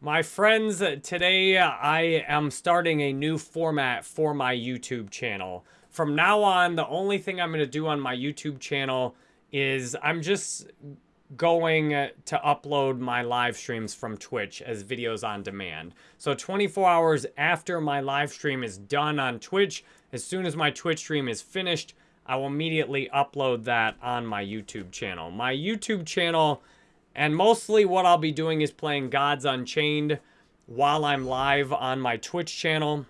My friends, today uh, I am starting a new format for my YouTube channel. From now on, the only thing I'm going to do on my YouTube channel is I'm just going to upload my live streams from Twitch as videos on demand. So 24 hours after my live stream is done on Twitch, as soon as my Twitch stream is finished, I will immediately upload that on my YouTube channel. My YouTube channel and mostly what I'll be doing is playing Gods Unchained while I'm live on my Twitch channel.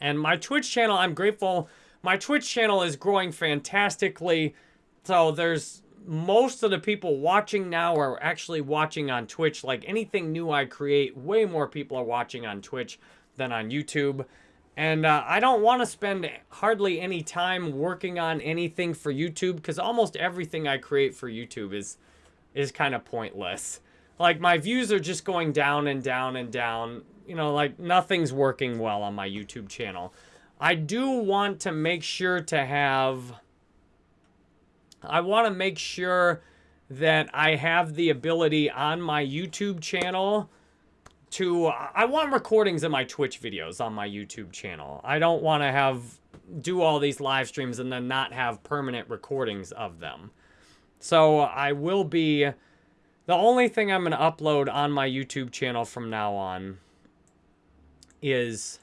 And my Twitch channel, I'm grateful. My Twitch channel is growing fantastically. So there's most of the people watching now are actually watching on Twitch. Like anything new I create, way more people are watching on Twitch than on YouTube. And uh, I don't want to spend hardly any time working on anything for YouTube because almost everything I create for YouTube is is kind of pointless. Like, my views are just going down and down and down. You know, like, nothing's working well on my YouTube channel. I do want to make sure to have... I want to make sure that I have the ability on my YouTube channel to... I want recordings of my Twitch videos on my YouTube channel. I don't want to have... do all these live streams and then not have permanent recordings of them. So I will be... The only thing I'm going to upload on my YouTube channel from now on is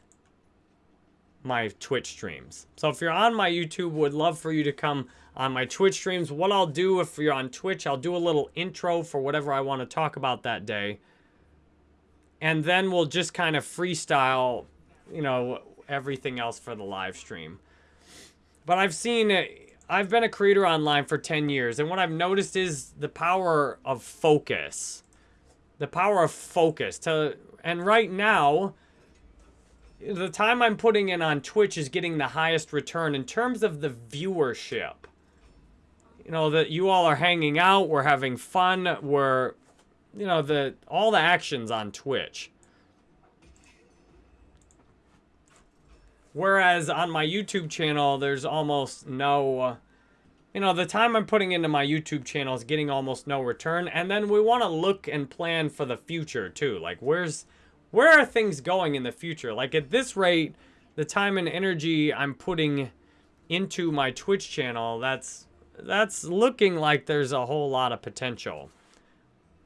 my Twitch streams. So if you're on my YouTube, would love for you to come on my Twitch streams. What I'll do if you're on Twitch, I'll do a little intro for whatever I want to talk about that day. And then we'll just kind of freestyle, you know, everything else for the live stream. But I've seen I've been a creator online for 10 years, and what I've noticed is the power of focus. The power of focus. To And right now, the time I'm putting in on Twitch is getting the highest return in terms of the viewership. You know, that you all are hanging out, we're having fun, we're, you know, the all the actions on Twitch. Whereas on my YouTube channel, there's almost no, you know, the time I'm putting into my YouTube channel is getting almost no return. And then we want to look and plan for the future too. Like where's, where are things going in the future? Like at this rate, the time and energy I'm putting into my Twitch channel, that's, that's looking like there's a whole lot of potential.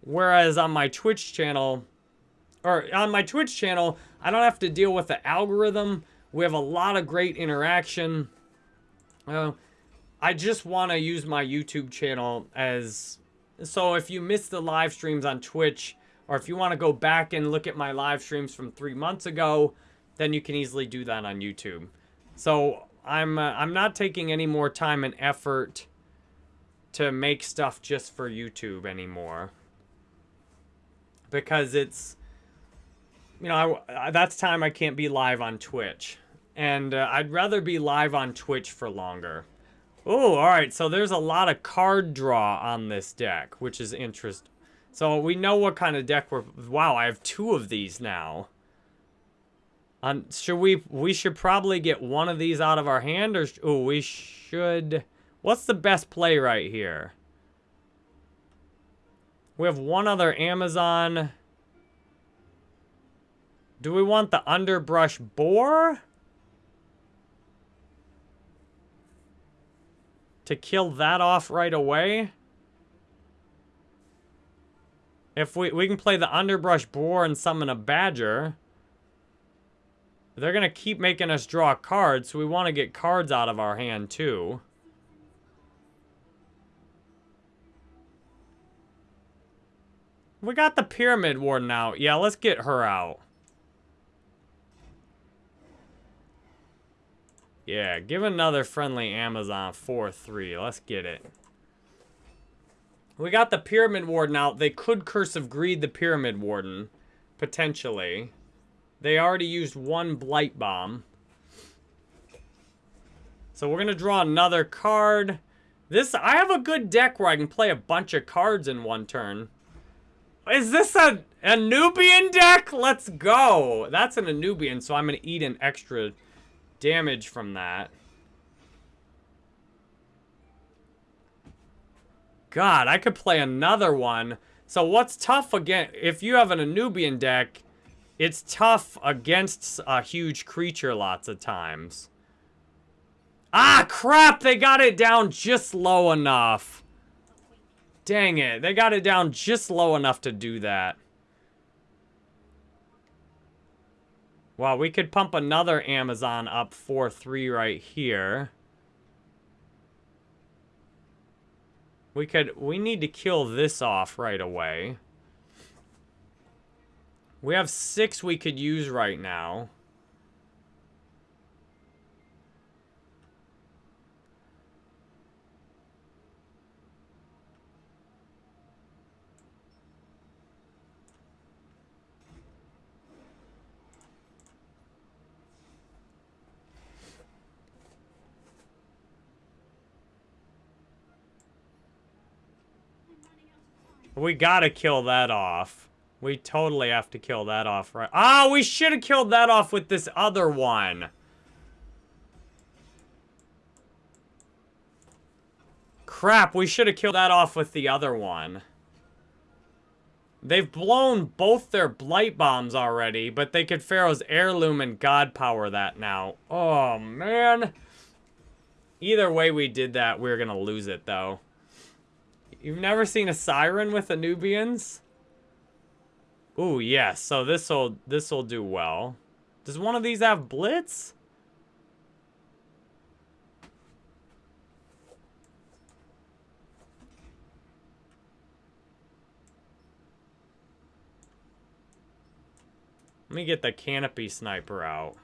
Whereas on my Twitch channel, or on my Twitch channel, I don't have to deal with the algorithm we have a lot of great interaction. Uh, I just want to use my YouTube channel as... So if you missed the live streams on Twitch, or if you want to go back and look at my live streams from three months ago, then you can easily do that on YouTube. So I'm, uh, I'm not taking any more time and effort to make stuff just for YouTube anymore. Because it's you know, I, that's time I can't be live on Twitch. And uh, I'd rather be live on Twitch for longer. Oh, all right. So there's a lot of card draw on this deck, which is interesting. So we know what kind of deck we're... Wow, I have two of these now. Um, should we... We should probably get one of these out of our hand, or... Oh, we should... What's the best play right here? We have one other Amazon... Do we want the underbrush boar? To kill that off right away? If we, we can play the underbrush boar and summon a badger. They're going to keep making us draw cards, so we want to get cards out of our hand too. We got the Pyramid Warden out. Yeah, let's get her out. Yeah, give another friendly Amazon 4-3. Let's get it. We got the Pyramid Warden out. They could Curse of Greed the Pyramid Warden. Potentially. They already used one Blight Bomb. So we're going to draw another card. This, I have a good deck where I can play a bunch of cards in one turn. Is this a, a Nubian deck? Let's go. That's an Anubian, so I'm going to eat an extra damage from that. God, I could play another one. So what's tough again, if you have an Anubian deck, it's tough against a huge creature lots of times. Ah, crap! They got it down just low enough. Dang it. They got it down just low enough to do that. Well, we could pump another Amazon up 4-3 right here. We could, we need to kill this off right away. We have six we could use right now. We gotta kill that off. We totally have to kill that off, right? Ah, we should have killed that off with this other one. Crap, we should have killed that off with the other one. They've blown both their Blight Bombs already, but they could Pharaoh's Heirloom and God Power that now. Oh, man. Either way we did that, we we're going to lose it, though. You've never seen a siren with Anubians? Ooh, yes. So this'll this'll do well. Does one of these have blitz? Let me get the canopy sniper out.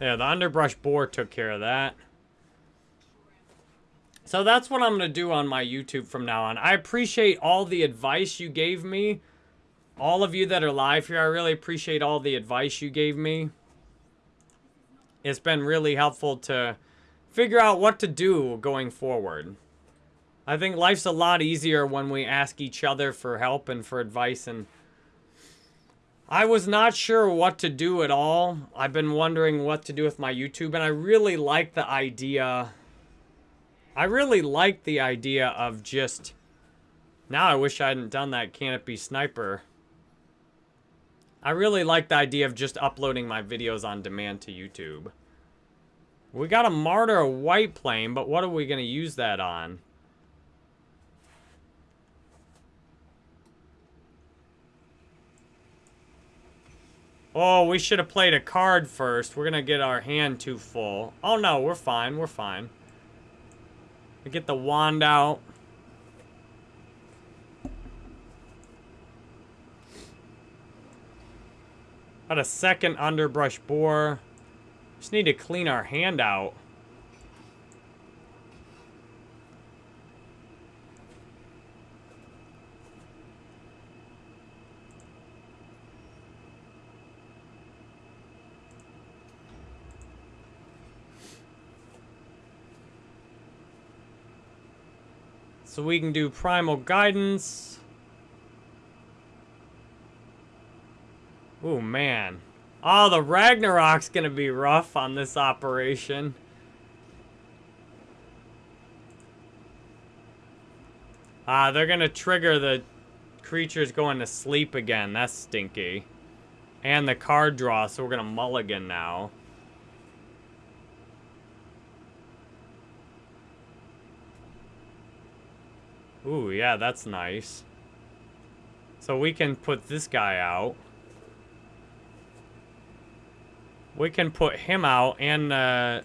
Yeah, the underbrush boar took care of that. So that's what I'm going to do on my YouTube from now on. I appreciate all the advice you gave me. All of you that are live here, I really appreciate all the advice you gave me. It's been really helpful to figure out what to do going forward. I think life's a lot easier when we ask each other for help and for advice and I was not sure what to do at all. I've been wondering what to do with my YouTube, and I really like the idea. I really like the idea of just... Now I wish I hadn't done that canopy sniper. I really like the idea of just uploading my videos on demand to YouTube. We got a Martyr White Plane, but what are we going to use that on? Oh, we should have played a card first. We're going to get our hand too full. Oh, no, we're fine. We're fine. We get the wand out. Got a second underbrush boar. Just need to clean our hand out. So we can do primal guidance. Oh, man. Oh, the Ragnarok's gonna be rough on this operation. Ah, they're gonna trigger the creatures going to sleep again. That's stinky. And the card draw, so we're gonna mulligan now. Ooh, yeah, that's nice. So we can put this guy out. We can put him out and, uh...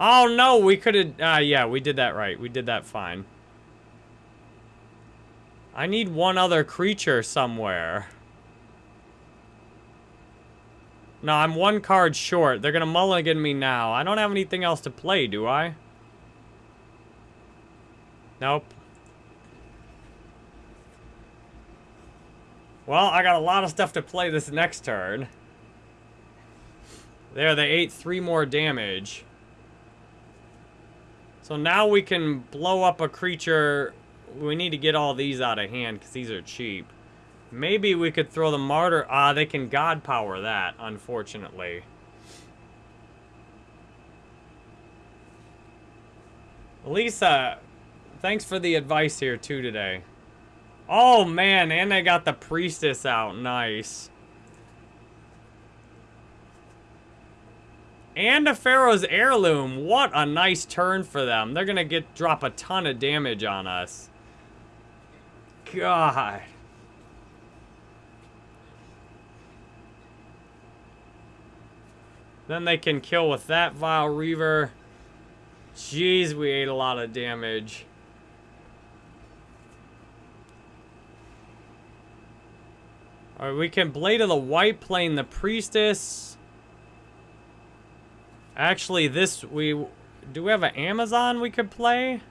Oh, no, we could have... Uh, yeah, we did that right. We did that fine. I need one other creature somewhere. No, I'm one card short. They're going to mulligan me now. I don't have anything else to play, do I? Nope. Well, I got a lot of stuff to play this next turn. There, they ate three more damage. So now we can blow up a creature. We need to get all these out of hand because these are cheap. Maybe we could throw the Martyr. Ah, they can God Power that, unfortunately. Lisa, thanks for the advice here too today. Oh man, and they got the Priestess out. Nice. And a Pharaoh's Heirloom. What a nice turn for them. They're gonna get drop a ton of damage on us. God. Then they can kill with that Vile Reaver. Jeez, we ate a lot of damage. Alright, we can Blade of the White Plane the Priestess. Actually, this, we... Do we have an Amazon we could play?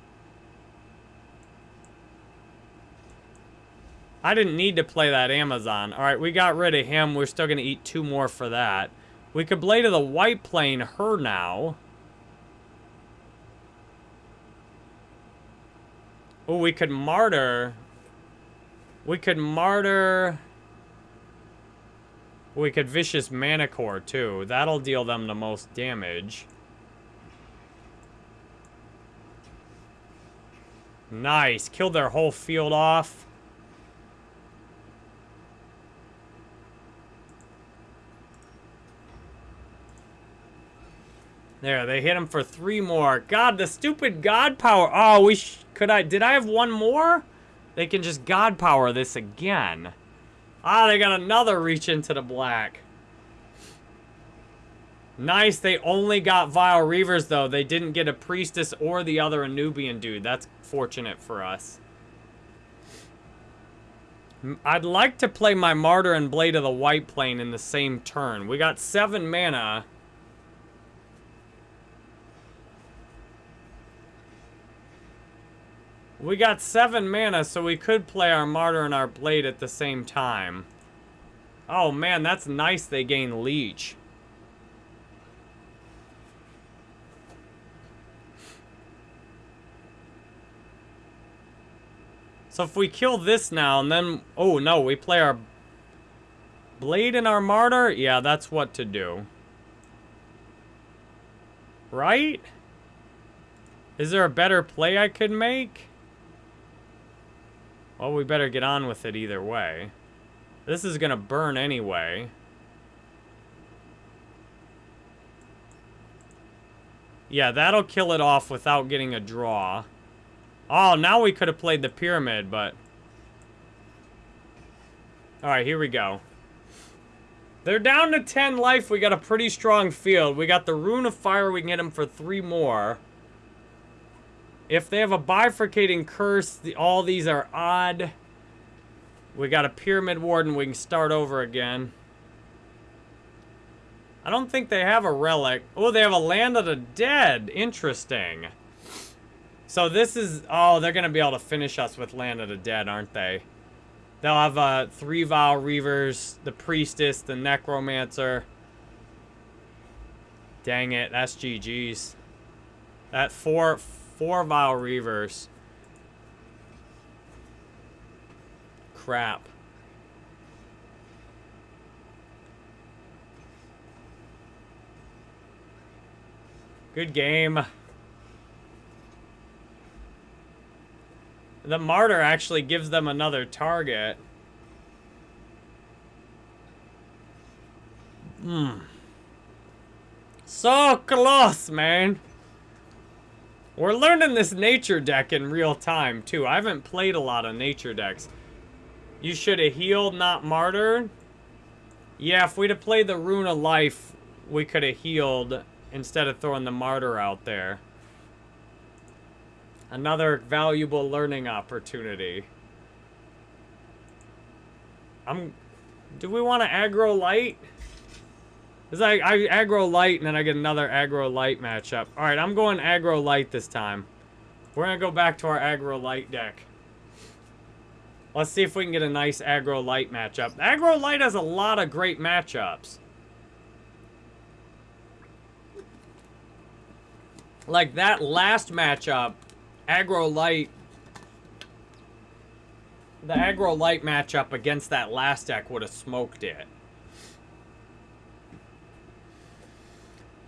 I didn't need to play that Amazon. Alright, we got rid of him. We're still going to eat two more for that. We could play to the White Plane her now. Oh, we could martyr. We could martyr. We could Vicious manticore too. That'll deal them the most damage. Nice. Kill their whole field off. There, they hit him for three more. God, the stupid God power. Oh, we could I... Did I have one more? They can just God power this again. Ah, they got another reach into the black. Nice, they only got Vile Reavers, though. They didn't get a Priestess or the other Anubian dude. That's fortunate for us. I'd like to play my Martyr and Blade of the White Plane in the same turn. We got seven mana. We got seven mana, so we could play our Martyr and our Blade at the same time. Oh man, that's nice they gain Leech. So if we kill this now and then... Oh no, we play our Blade and our Martyr? Yeah, that's what to do. Right? Is there a better play I could make? Well, we better get on with it either way. This is going to burn anyway. Yeah, that'll kill it off without getting a draw. Oh, now we could have played the pyramid, but... Alright, here we go. They're down to 10 life. We got a pretty strong field. We got the Rune of Fire. We can get him for three more. If they have a bifurcating curse, the, all these are odd. We got a Pyramid Warden. We can start over again. I don't think they have a relic. Oh, they have a Land of the Dead. Interesting. So this is... Oh, they're going to be able to finish us with Land of the Dead, aren't they? They'll have uh, three Vile Reavers, the Priestess, the Necromancer. Dang it, that's GG's. That four Four Vile Reavers. Crap. Good game. The Martyr actually gives them another target. Hmm. So close, man. We're learning this nature deck in real time, too. I haven't played a lot of nature decks. You should have healed, not martyred. Yeah, if we'd have played the Rune of Life, we could have healed instead of throwing the Martyr out there. Another valuable learning opportunity. I'm... Do we want to aggro light? It's like I aggro light and then I get another aggro light matchup. Alright, I'm going aggro light this time. We're going to go back to our aggro light deck. Let's see if we can get a nice aggro light matchup. Aggro light has a lot of great matchups. Like that last matchup, aggro light. The aggro light matchup against that last deck would have smoked it.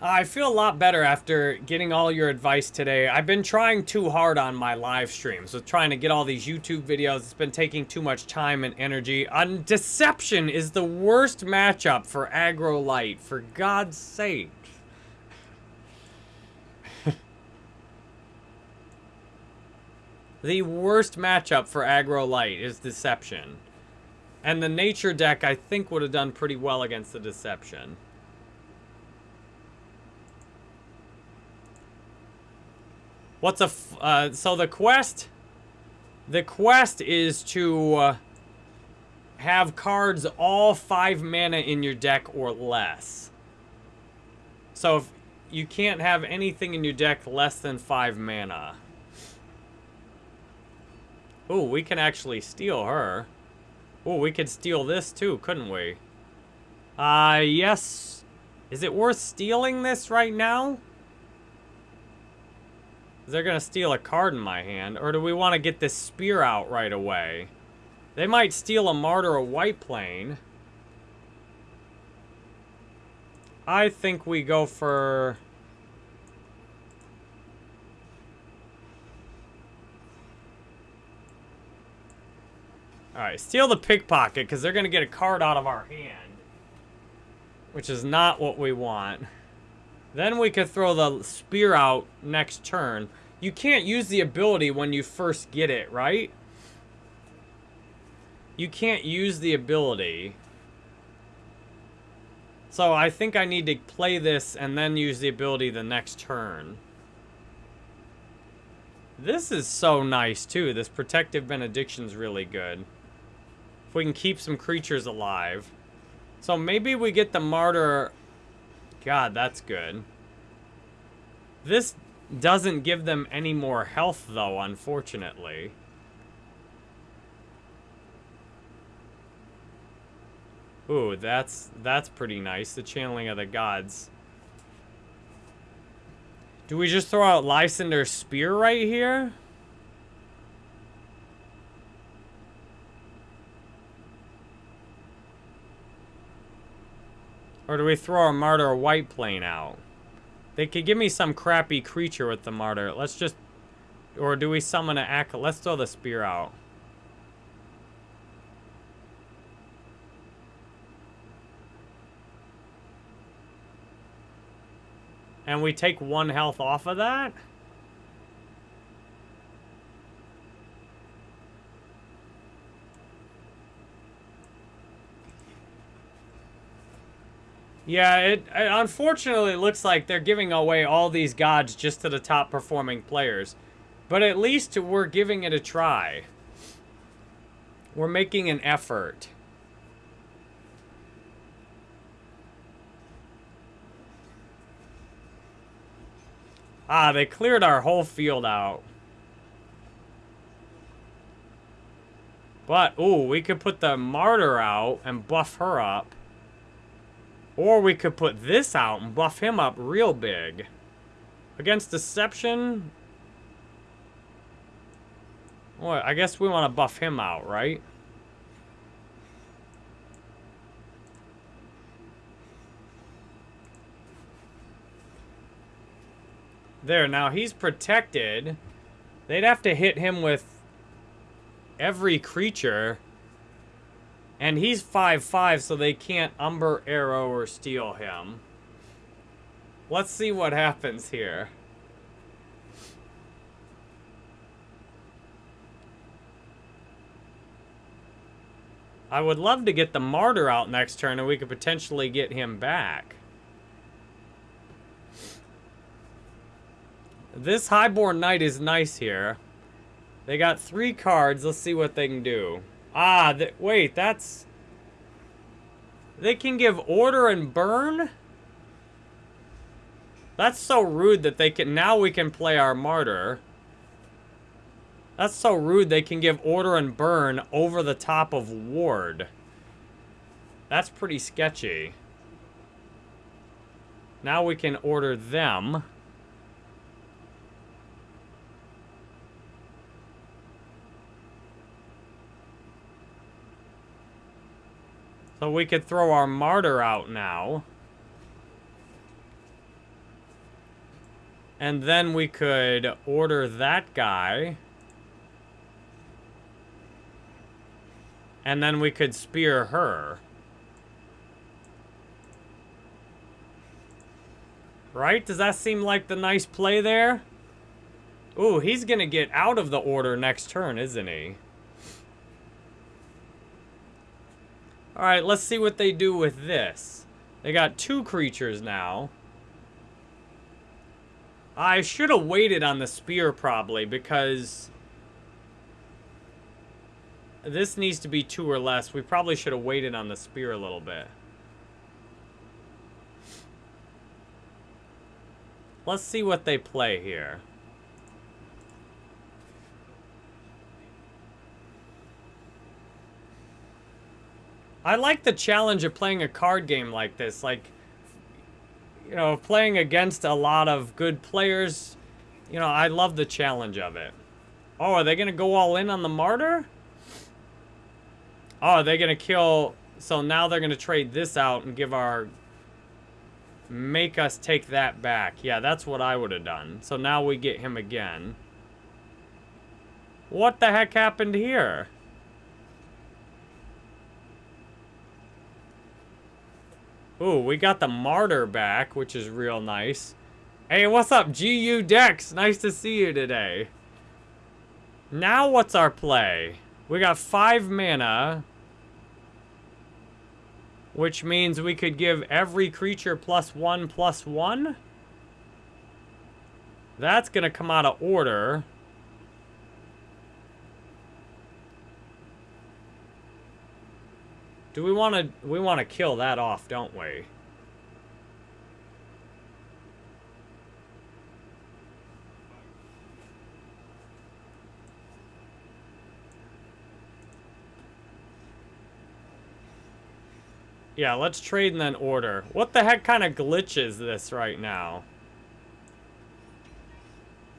I feel a lot better after getting all your advice today. I've been trying too hard on my live streams with trying to get all these YouTube videos. It's been taking too much time and energy. On Deception is the worst matchup for aggro light, for God's sake. the worst matchup for aggro light is Deception. And the Nature deck, I think, would have done pretty well against the Deception. What's a... Uh, so the quest... The quest is to uh, have cards all five mana in your deck or less. So if you can't have anything in your deck less than five mana. Ooh, we can actually steal her. Ooh, we could steal this too, couldn't we? Uh, yes. Is it worth stealing this right now? They're going to steal a card in my hand. Or do we want to get this spear out right away? They might steal a Martyr or White Plane. I think we go for... Alright, steal the pickpocket, because they're going to get a card out of our hand. Which is not what we want. Then we could throw the spear out next turn. You can't use the ability when you first get it, right? You can't use the ability. So I think I need to play this and then use the ability the next turn. This is so nice, too. This Protective Benediction's really good. If we can keep some creatures alive. So maybe we get the Martyr God, that's good. This doesn't give them any more health, though, unfortunately. Ooh, that's that's pretty nice. The channeling of the gods. Do we just throw out Lysander's spear right here? Or do we throw a Martyr White Plane out? They could give me some crappy creature with the Martyr. Let's just... Or do we summon an Ak... Let's throw the Spear out. And we take one health off of that? Yeah, it, it unfortunately looks like they're giving away all these gods just to the top performing players. But at least we're giving it a try. We're making an effort. Ah, they cleared our whole field out. But, ooh, we could put the Martyr out and buff her up. Or we could put this out and buff him up real big. Against Deception... Well, I guess we want to buff him out, right? There, now he's protected. They'd have to hit him with every creature. And he's 5'5", so they can't Umber Arrow or steal him. Let's see what happens here. I would love to get the Martyr out next turn and we could potentially get him back. This Highborn Knight is nice here. They got three cards. Let's see what they can do. Ah, th wait, that's... They can give order and burn? That's so rude that they can... Now we can play our martyr. That's so rude they can give order and burn over the top of ward. That's pretty sketchy. Now we can order them. So we could throw our martyr out now. And then we could order that guy. And then we could spear her. Right? Does that seem like the nice play there? Ooh, he's gonna get out of the order next turn, isn't he? Alright, let's see what they do with this. They got two creatures now. I should have waited on the spear, probably, because... This needs to be two or less. We probably should have waited on the spear a little bit. Let's see what they play here. I like the challenge of playing a card game like this. Like, you know, playing against a lot of good players. You know, I love the challenge of it. Oh, are they going to go all in on the Martyr? Oh, are they going to kill... So now they're going to trade this out and give our... Make us take that back. Yeah, that's what I would have done. So now we get him again. What the heck happened here? Ooh, we got the Martyr back, which is real nice. Hey, what's up, GU Dex? Nice to see you today. Now what's our play? We got five mana. Which means we could give every creature plus one, plus one. That's going to come out of order. Do we want to we want to kill that off, don't we? Yeah, let's trade and then order. What the heck kind of glitch is this right now?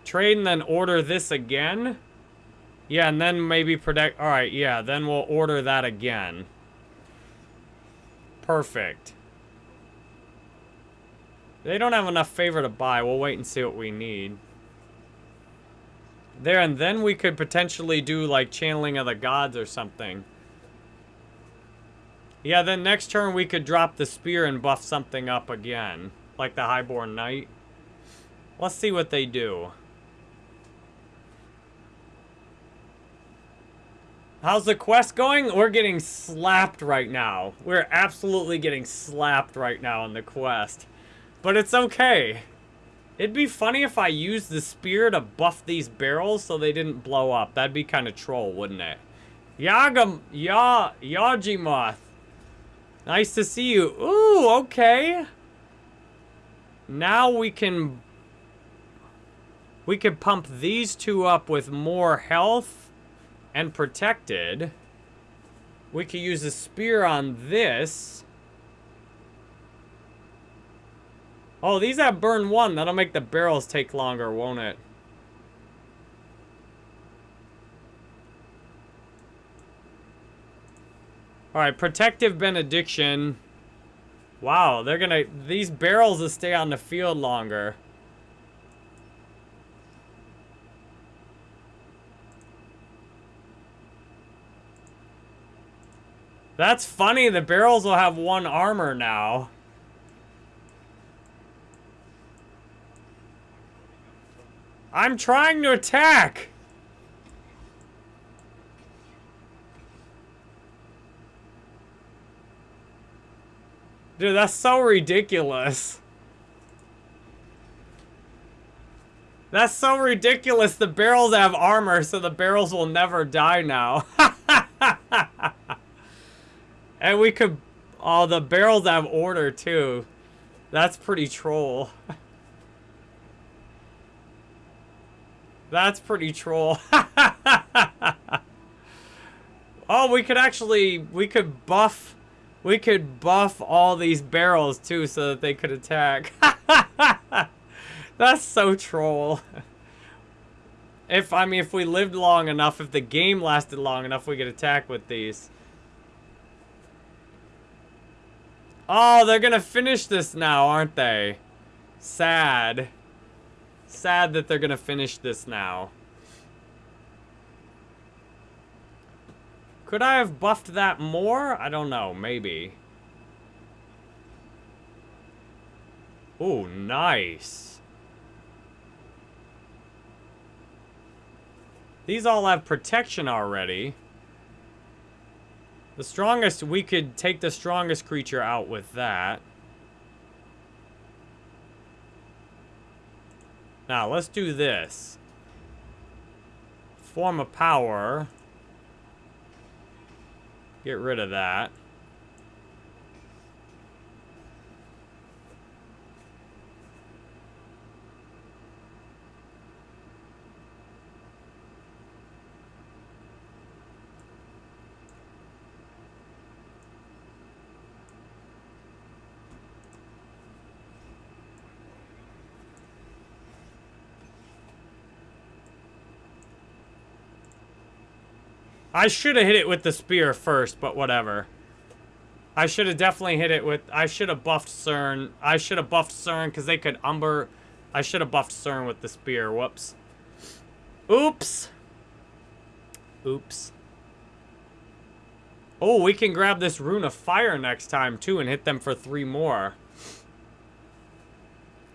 Trade and then order this again? Yeah, and then maybe protect... Alright, yeah, then we'll order that again. Perfect. They don't have enough favor to buy. We'll wait and see what we need. There, and then we could potentially do, like, Channeling of the Gods or something. Yeah, then next turn we could drop the Spear and buff something up again. Like the Highborn Knight. Let's see what they do. How's the quest going? We're getting slapped right now. We're absolutely getting slapped right now in the quest. But it's okay. It'd be funny if I used the spear to buff these barrels so they didn't blow up. That'd be kind of troll, wouldn't it? Yagam, Ya, Yajimoth. Nice to see you. Ooh, okay. Now we can... We can pump these two up with more health and protected. We could use a spear on this. Oh, these have burn one. That'll make the barrels take longer, won't it? Alright, protective benediction. Wow, they're gonna... These barrels will stay on the field longer. That's funny. The barrels will have one armor now. I'm trying to attack. Dude, that's so ridiculous. That's so ridiculous. The barrels have armor, so the barrels will never die now. And we could... Oh, the barrels have order, too. That's pretty troll. That's pretty troll. oh, we could actually... We could buff... We could buff all these barrels, too, so that they could attack. That's so troll. If, I mean, if we lived long enough, if the game lasted long enough, we could attack with these. Oh, they're gonna finish this now, aren't they? Sad. Sad that they're gonna finish this now. Could I have buffed that more? I don't know, maybe. Oh, nice. These all have protection already. The strongest, we could take the strongest creature out with that. Now, let's do this. Form of power. Get rid of that. I should have hit it with the spear first, but whatever. I should have definitely hit it with... I should have buffed CERN. I should have buffed CERN because they could umber... I should have buffed CERN with the spear. Whoops. Oops. Oops. Oh, we can grab this Rune of Fire next time, too, and hit them for three more.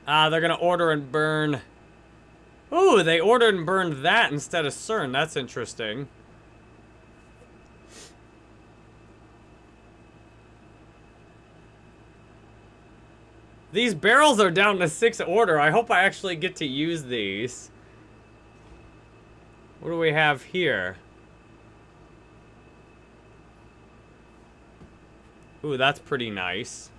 Ah, uh, they're going to order and burn... Ooh, they ordered and burned that instead of CERN. That's interesting. These barrels are down to six order. I hope I actually get to use these. What do we have here? Ooh, that's pretty nice.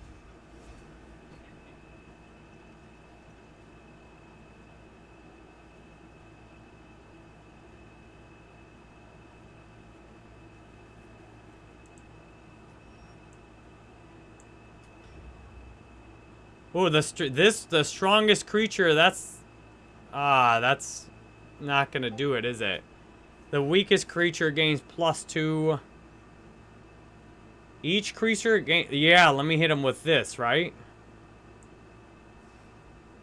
Oh, the this the strongest creature. That's ah, that's not gonna do it, is it? The weakest creature gains plus two. Each creature gain. Yeah, let me hit him with this, right?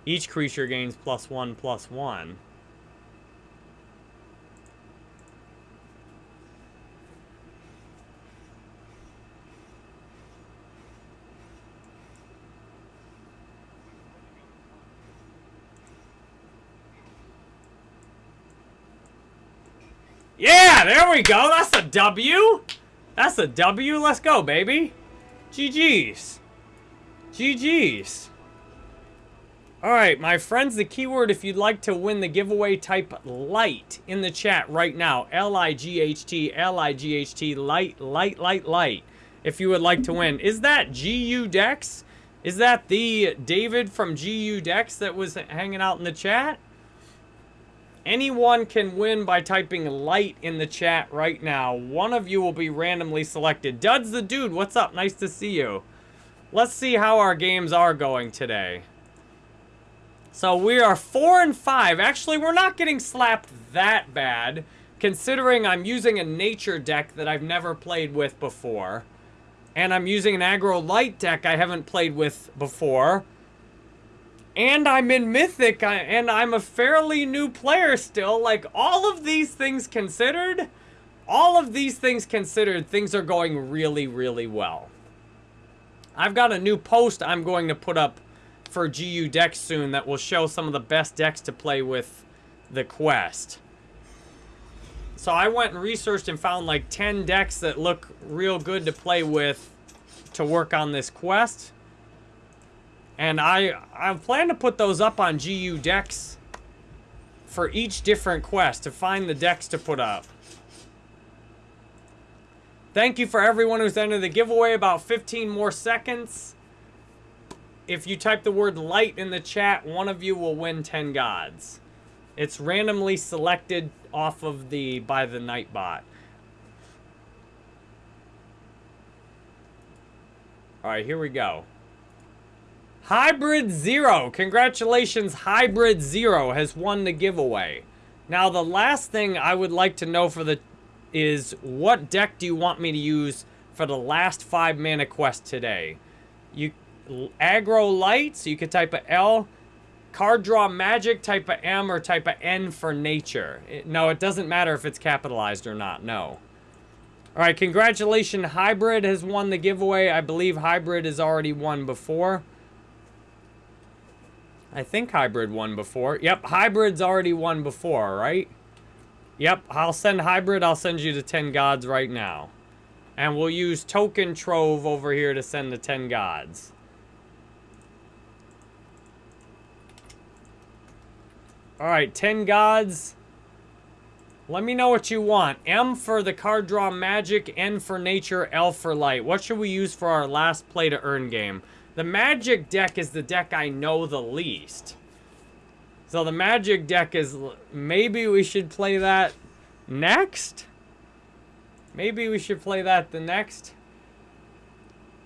Each creature gains plus one, plus one. There we go. That's a W. That's a W. Let's go, baby. GG's. GG's. Alright, my friends, the keyword if you'd like to win the giveaway, type light in the chat right now. L-I-G-H-T, L-I-G-H-T, light, light, light, light. If you would like to win. Is that GU Dex? Is that the David from GU Dex that was hanging out in the chat? Anyone can win by typing light in the chat right now. One of you will be randomly selected. Duds the dude, what's up? Nice to see you. Let's see how our games are going today. So we are four and five. Actually, we're not getting slapped that bad, considering I'm using a nature deck that I've never played with before. And I'm using an aggro light deck I haven't played with before. And I'm in Mythic, and I'm a fairly new player still. Like, all of these things considered, all of these things considered, things are going really, really well. I've got a new post I'm going to put up for GU decks soon that will show some of the best decks to play with the quest. So I went and researched and found like 10 decks that look real good to play with to work on this quest. And I, I plan to put those up on GU decks for each different quest to find the decks to put up. Thank you for everyone who's entered the giveaway. About 15 more seconds. If you type the word light in the chat, one of you will win 10 gods. It's randomly selected off of the by the Nightbot. All right, here we go. Hybrid Zero. Congratulations, Hybrid Zero has won the giveaway. Now, the last thing I would like to know for the is what deck do you want me to use for the last five mana quest today? You aggro light, so you could type a L. Card draw magic, type a M or type a N for nature. It, no, it doesn't matter if it's capitalized or not. No. All right, congratulations. Hybrid has won the giveaway. I believe Hybrid has already won before. I think Hybrid won before. Yep, Hybrid's already won before, right? Yep, I'll send Hybrid. I'll send you the 10 gods right now. And we'll use Token Trove over here to send the 10 gods. All right, 10 gods. Let me know what you want. M for the card draw magic, N for nature, L for light. What should we use for our last play to earn game? The magic deck is the deck I know the least. So the magic deck is, maybe we should play that next? Maybe we should play that the next?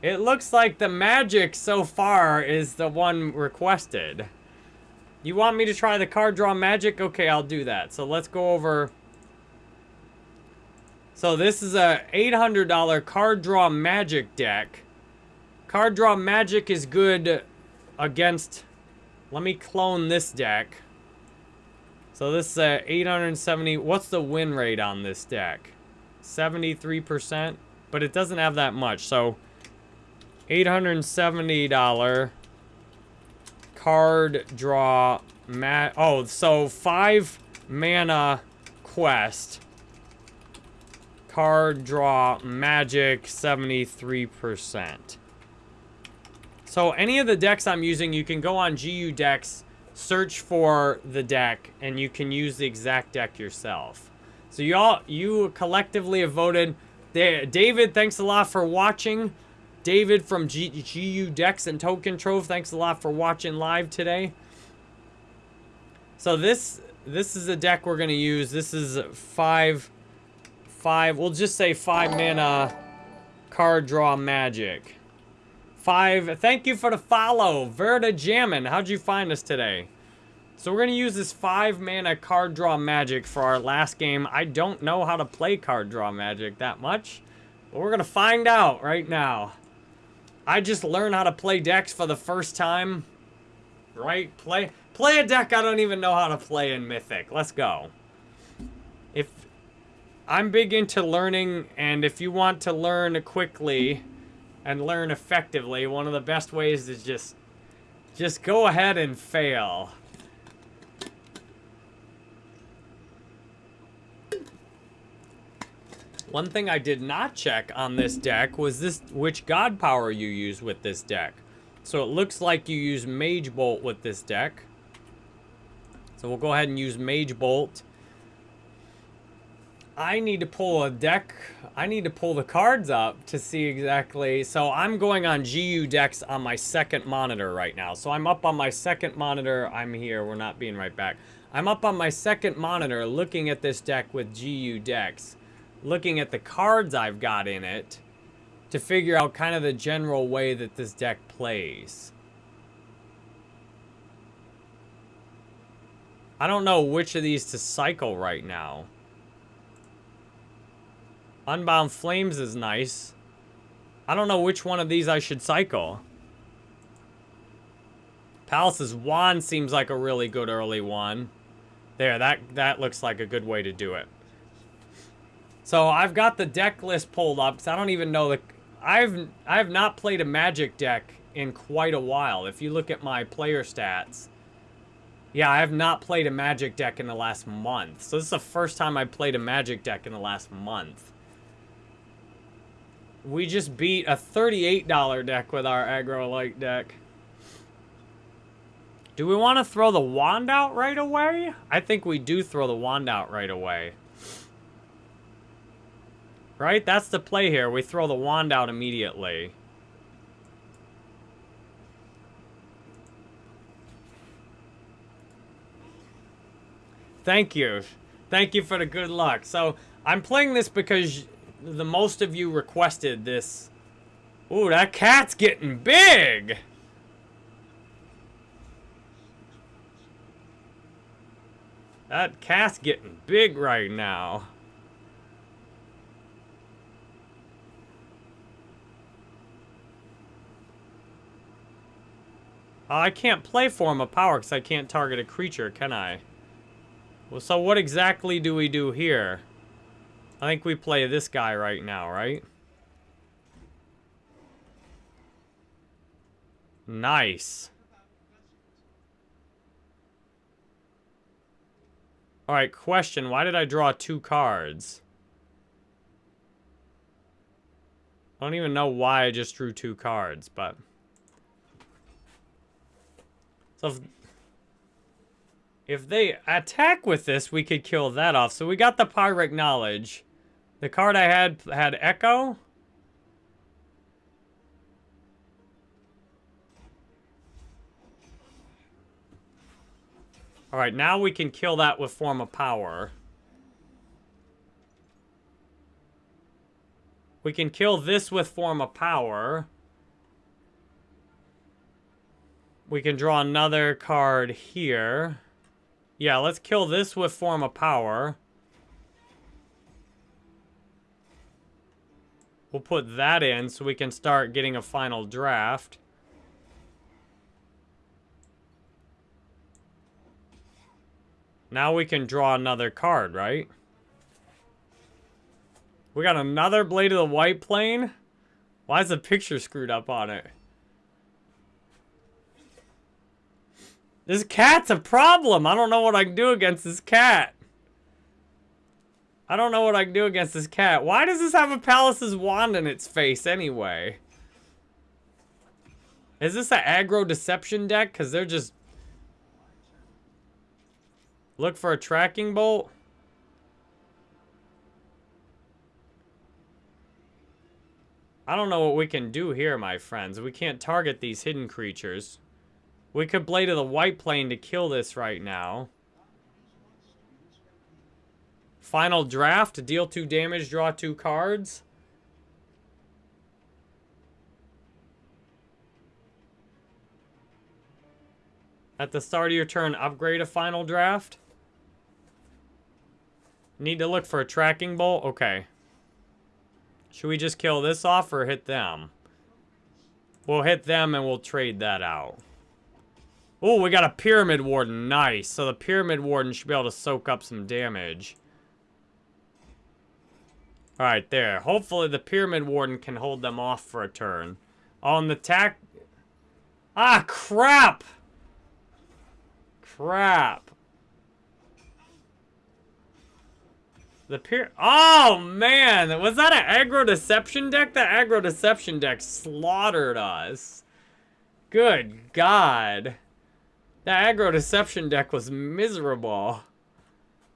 It looks like the magic so far is the one requested. You want me to try the card draw magic? Okay, I'll do that. So let's go over so this is a $800 card draw magic deck. Card draw magic is good against... Let me clone this deck. So this uh, is a 870... What's the win rate on this deck? 73%? But it doesn't have that much. So $870 card draw... Ma oh, so 5 mana quest Card draw magic 73%. So any of the decks I'm using, you can go on GU decks, search for the deck, and you can use the exact deck yourself. So you all, you collectively have voted. David, thanks a lot for watching. David from G GU Decks and Token Trove, thanks a lot for watching live today. So this this is the deck we're to use. This is five five, we'll just say five mana card draw magic. Five, thank you for the follow, Verda Jammin. How'd you find us today? So we're gonna use this five mana card draw magic for our last game. I don't know how to play card draw magic that much, but we're gonna find out right now. I just learned how to play decks for the first time. Right? Play play a deck I don't even know how to play in Mythic. Let's go. If I'm big into learning, and if you want to learn quickly and learn effectively, one of the best ways is just, just go ahead and fail. One thing I did not check on this deck was this which god power you use with this deck. So it looks like you use Mage Bolt with this deck. So we'll go ahead and use Mage Bolt. I need to pull a deck. I need to pull the cards up to see exactly. So I'm going on GU decks on my second monitor right now. So I'm up on my second monitor. I'm here. We're not being right back. I'm up on my second monitor looking at this deck with GU decks. Looking at the cards I've got in it to figure out kind of the general way that this deck plays. I don't know which of these to cycle right now. Unbound Flames is nice. I don't know which one of these I should cycle. Palace's Wand seems like a really good early one. There, that, that looks like a good way to do it. So I've got the deck list pulled up because I don't even know the... I've, I have not played a Magic deck in quite a while. If you look at my player stats. Yeah, I have not played a Magic deck in the last month. So this is the first time I've played a Magic deck in the last month. We just beat a $38 deck with our aggro light deck. Do we want to throw the wand out right away? I think we do throw the wand out right away. Right? That's the play here. We throw the wand out immediately. Thank you. Thank you for the good luck. So, I'm playing this because the most of you requested this. Ooh, that cat's getting big! That cat's getting big right now. Uh, I can't play Form of Power because I can't target a creature, can I? Well, so what exactly do we do here? I think we play this guy right now, right? Nice. Alright, question. Why did I draw two cards? I don't even know why I just drew two cards, but... So if, if they attack with this, we could kill that off. So we got the Pyrrhic Knowledge. The card I had had Echo. Alright, now we can kill that with Form of Power. We can kill this with Form of Power. We can draw another card here. Yeah, let's kill this with Form of Power. We'll put that in so we can start getting a final draft. Now we can draw another card, right? We got another Blade of the White Plane? Why is the picture screwed up on it? This cat's a problem. I don't know what I can do against this cat. I don't know what I can do against this cat. Why does this have a Palace's wand in its face anyway? Is this an aggro deception deck? Because they're just Look for a tracking bolt. I don't know what we can do here, my friends. We can't target these hidden creatures. We could Blade of the White Plane to kill this right now. Final draft, deal two damage, draw two cards. At the start of your turn, upgrade a final draft. Need to look for a tracking bolt? Okay. Should we just kill this off or hit them? We'll hit them and we'll trade that out. Oh, we got a Pyramid Warden. Nice. So the Pyramid Warden should be able to soak up some damage. Alright, there. Hopefully the Pyramid Warden can hold them off for a turn. On the tack... Ah, crap! Crap. The peer. Oh, man. Was that an aggro deception deck? The aggro deception deck slaughtered us. Good God. That aggro deception deck was miserable.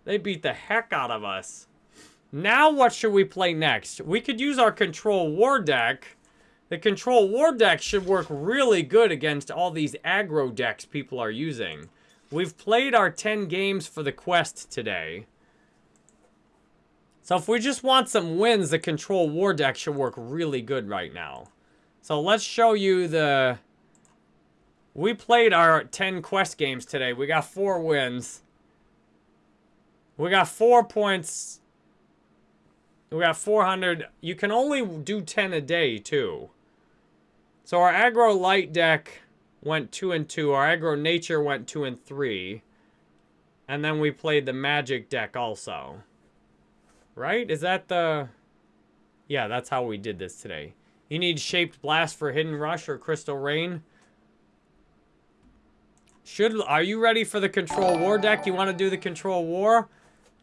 They beat the heck out of us. Now what should we play next? We could use our control war deck. The control war deck should work really good against all these aggro decks people are using. We've played our 10 games for the quest today. So if we just want some wins, the Control War deck should work really good right now. So let's show you the... We played our 10 quest games today. We got four wins. We got four points. We got 400. You can only do 10 a day, too. So our aggro light deck went 2 and 2. Our aggro nature went 2 and 3. And then we played the magic deck also. Right? Is that the... Yeah, that's how we did this today. You need Shaped Blast for Hidden Rush or Crystal Rain. Should Are you ready for the Control War deck? You want to do the Control War?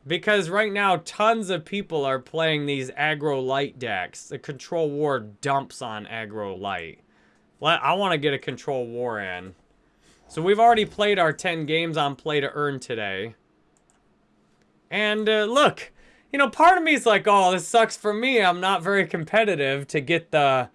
Because right now, tons of people are playing these aggro light decks. The Control War dumps on aggro light. I want to get a Control War in. So we've already played our 10 games on Play to Earn today. And uh, look, you know, part of me is like, oh, this sucks for me. I'm not very competitive to get the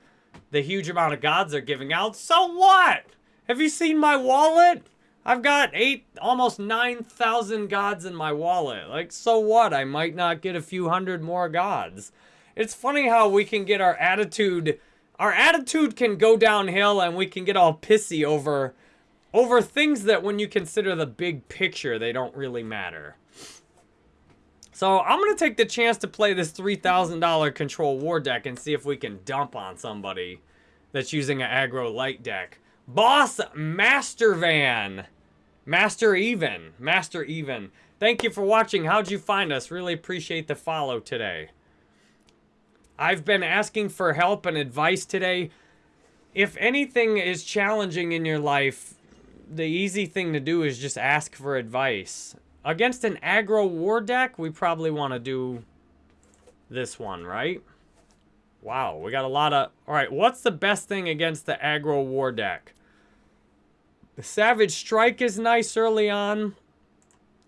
the huge amount of gods they're giving out. So what? Have you seen my wallet? I've got eight, almost 9,000 gods in my wallet. Like, so what? I might not get a few hundred more gods. It's funny how we can get our attitude, our attitude can go downhill and we can get all pissy over, over things that when you consider the big picture, they don't really matter. So I'm going to take the chance to play this $3,000 Control War deck and see if we can dump on somebody that's using an aggro light deck. Boss Master Van. Master Even. Master Even. Thank you for watching. How'd you find us? Really appreciate the follow today. I've been asking for help and advice today. If anything is challenging in your life, the easy thing to do is just ask for advice. Against an aggro war deck, we probably want to do this one, right? Wow, we got a lot of... Alright, what's the best thing against the aggro war deck? The Savage Strike is nice early on.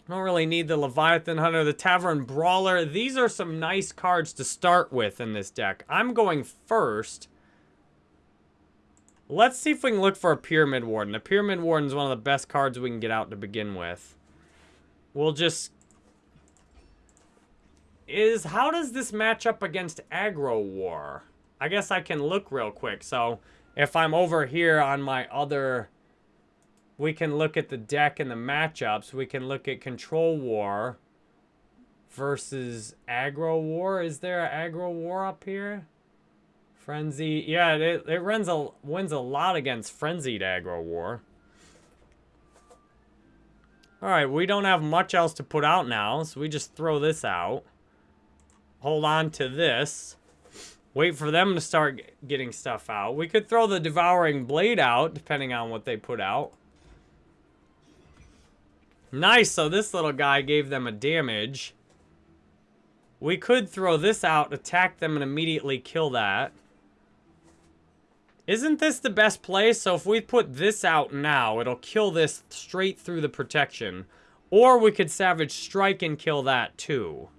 Don't really need the Leviathan Hunter, the Tavern Brawler. These are some nice cards to start with in this deck. I'm going first. Let's see if we can look for a Pyramid Warden. A Pyramid Warden is one of the best cards we can get out to begin with. We'll just... Is, how does this match up against Aggro War? I guess I can look real quick. So, if I'm over here on my other we can look at the deck and the matchups. We can look at Control War versus Aggro War. Is there an Aggro War up here? Frenzy. Yeah, it, it runs a, wins a lot against Frenzied Aggro War. Alright, we don't have much else to put out now, so we just throw this out. Hold on to this. Wait for them to start getting stuff out. We could throw the Devouring Blade out, depending on what they put out. Nice, so this little guy gave them a damage. We could throw this out, attack them, and immediately kill that. Isn't this the best play? So if we put this out now, it'll kill this straight through the protection. Or we could Savage Strike and kill that too.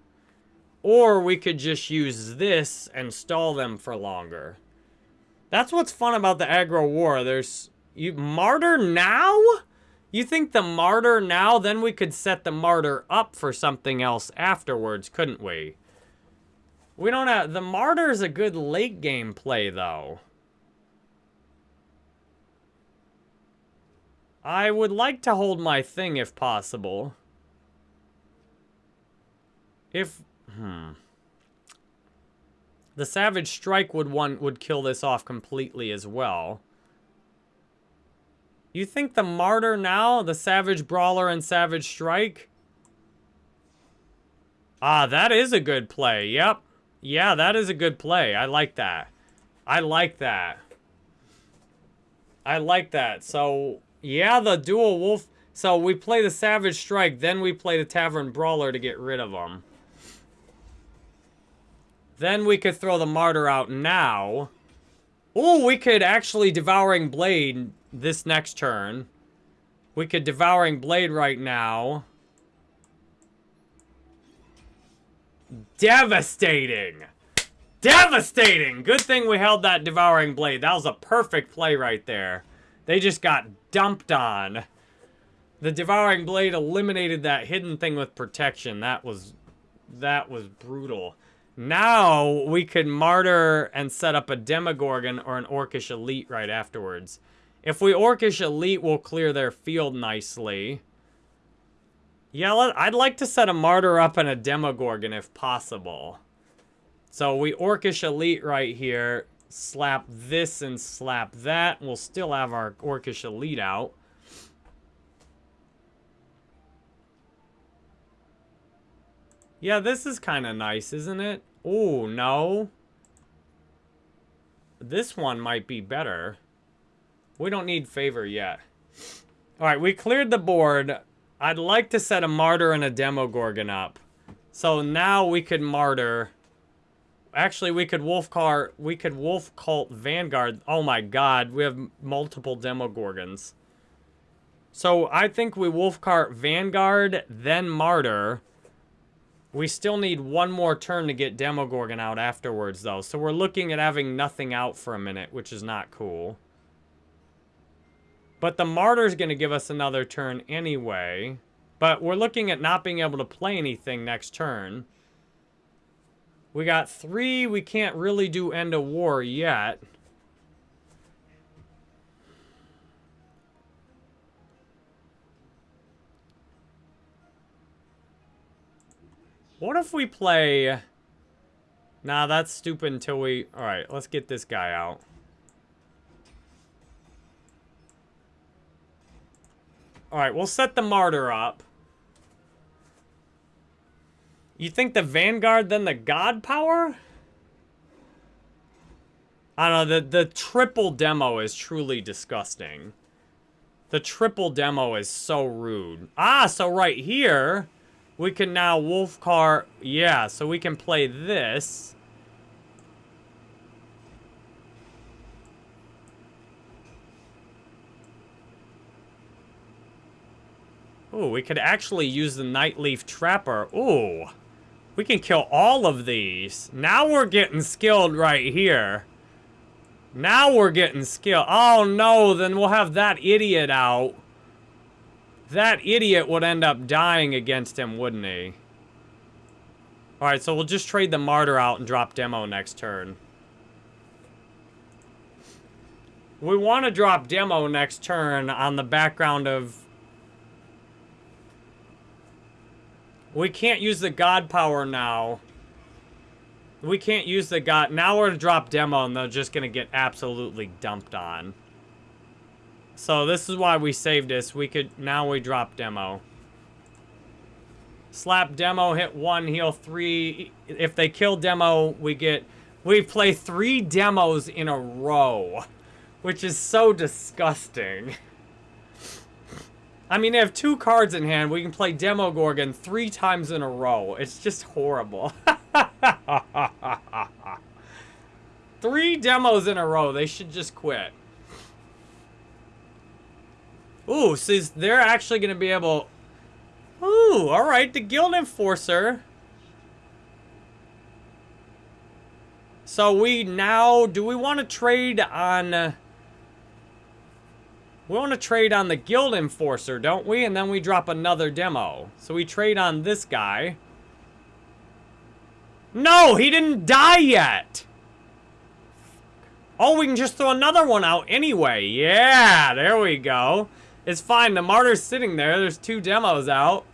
Or we could just use this and stall them for longer. That's what's fun about the aggro war. There's... you Martyr now? You think the martyr now, then we could set the martyr up for something else afterwards, couldn't we? We don't have... The martyr's a good late game play, though. I would like to hold my thing if possible. If... Hmm. The Savage Strike would one would kill this off completely as well. You think the Martyr now, the Savage Brawler and Savage Strike? Ah, that is a good play. Yep. Yeah, that is a good play. I like that. I like that. I like that. So, yeah, the dual wolf. So we play the Savage Strike, then we play the Tavern Brawler to get rid of them. Then we could throw the Martyr out now. Oh, we could actually Devouring Blade this next turn. We could Devouring Blade right now. Devastating! Devastating! Good thing we held that Devouring Blade. That was a perfect play right there. They just got dumped on. The Devouring Blade eliminated that hidden thing with protection. That was... That was brutal. Now, we could Martyr and set up a Demogorgon or an Orcish Elite right afterwards. If we Orcish Elite, we'll clear their field nicely. Yeah, I'd like to set a Martyr up and a Demogorgon if possible. So we Orcish Elite right here, slap this and slap that. We'll still have our Orcish Elite out. Yeah, this is kind of nice, isn't it? Oh, no. This one might be better. We don't need favor yet. All right, we cleared the board. I'd like to set a martyr and a demogorgon up. So now we could martyr. Actually, we could wolf car. We could wolf cult vanguard. Oh my god, we have multiple demogorgons. So I think we wolf cult vanguard, then martyr. We still need one more turn to get demogorgon out afterwards, though. So we're looking at having nothing out for a minute, which is not cool. But the Martyr's going to give us another turn anyway. But we're looking at not being able to play anything next turn. We got three. We can't really do End of War yet. What if we play... Nah, that's stupid until we... Alright, let's get this guy out. All right, we'll set the martyr up. You think the Vanguard, then the God Power? I don't know, the, the triple demo is truly disgusting. The triple demo is so rude. Ah, so right here, we can now Wolfcar... Yeah, so we can play this. Ooh, we could actually use the Nightleaf Trapper. Ooh. We can kill all of these. Now we're getting skilled right here. Now we're getting skilled. Oh no, then we'll have that idiot out. That idiot would end up dying against him, wouldn't he? Alright, so we'll just trade the Martyr out and drop Demo next turn. We want to drop Demo next turn on the background of... We can't use the God Power now. We can't use the god. Now we're to drop demo and they're just going to get absolutely dumped on. So this is why we saved this. We could, now we drop demo. Slap demo, hit one, heal three. If they kill demo, we get, we play three demos in a row. Which is so disgusting. I mean, they have two cards in hand. We can play Demogorgon three times in a row. It's just horrible. Three demos in a row. They should just quit. Ooh, so they're actually going to be able... Ooh, alright. The Guild Enforcer. So we now... Do we want to trade on... Uh, We want to trade on the Guild Enforcer, don't we? And then we drop another demo. So we trade on this guy. No, he didn't die yet. Oh, we can just throw another one out anyway. Yeah, there we go. It's fine. The martyr's sitting there. There's two demos out.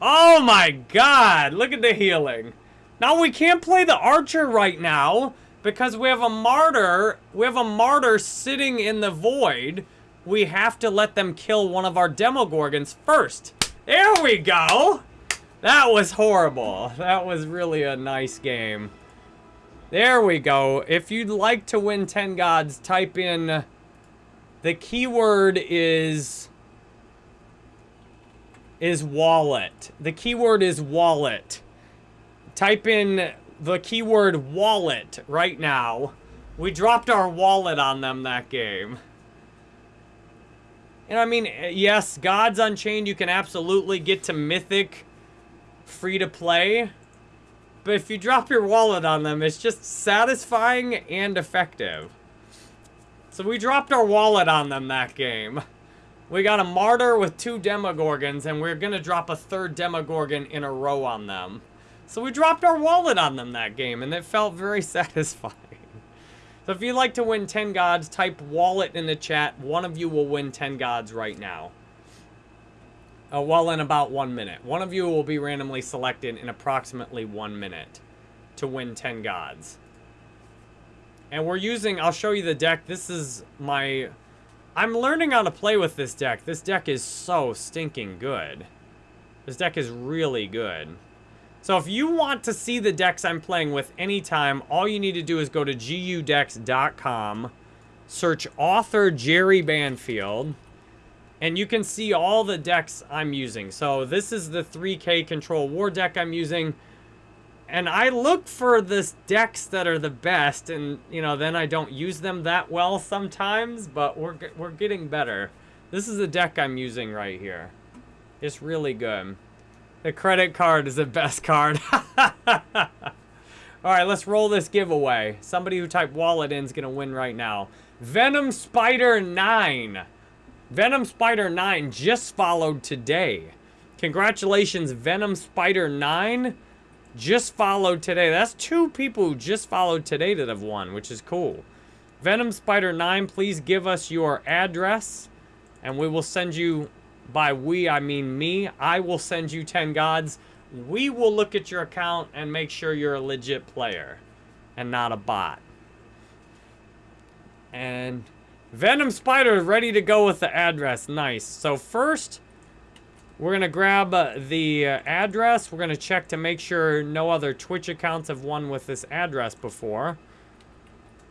Oh my god. Look at the healing. Now we can't play the archer right now because we have a martyr. We have a martyr sitting in the void. We have to let them kill one of our demogorgons first. There we go. That was horrible. That was really a nice game. There we go. If you'd like to win 10 gods, type in... The keyword is... Is wallet. The keyword is wallet. Type in the keyword wallet right now. We dropped our wallet on them that game. And I mean, yes, Gods Unchained, you can absolutely get to Mythic free to play. But if you drop your wallet on them, it's just satisfying and effective. So we dropped our wallet on them that game. We got a Martyr with two Demogorgons, and we're going to drop a third Demogorgon in a row on them. So we dropped our wallet on them that game, and it felt very satisfying. So if you'd like to win 10 gods, type wallet in the chat. One of you will win 10 gods right now. Uh, well, in about one minute. One of you will be randomly selected in approximately one minute to win 10 gods. And we're using, I'll show you the deck. This is my, I'm learning how to play with this deck. This deck is so stinking good. This deck is really good. So if you want to see the decks I'm playing with anytime, all you need to do is go to gudecks.com, search author Jerry Banfield, and you can see all the decks I'm using. So this is the 3K Control War deck I'm using. And I look for the decks that are the best, and, you know, then I don't use them that well sometimes, but we're, we're getting better. This is the deck I'm using right here. It's really good. The credit card is the best card. Alright, let's roll this giveaway. Somebody who typed wallet in is going to win right now. Venom Spider 9. Venom Spider 9 just followed today. Congratulations, Venom Spider 9 just followed today. That's two people who just followed today that have won, which is cool. Venom Spider 9, please give us your address, and we will send you, by we, I mean me, I will send you 10 gods. We will look at your account and make sure you're a legit player and not a bot. And Venom Spider ready to go with the address. Nice. So first, we're going to grab uh, the uh, address. We're going to check to make sure no other Twitch accounts have won with this address before.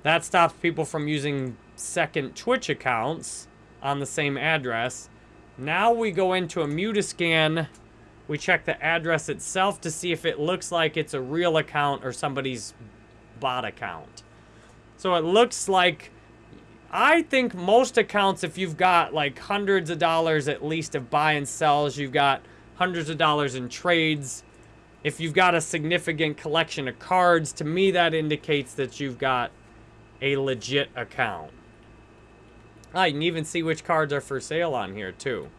That stops people from using second Twitch accounts on the same address. Now we go into Immutascan. We check the address itself to see if it looks like it's a real account or somebody's bot account. So it looks like, I think most accounts, if you've got like hundreds of dollars at least of buy and sells, you've got hundreds of dollars in trades, if you've got a significant collection of cards, to me that indicates that you've got a legit account. You can even see which cards are for sale on here, too.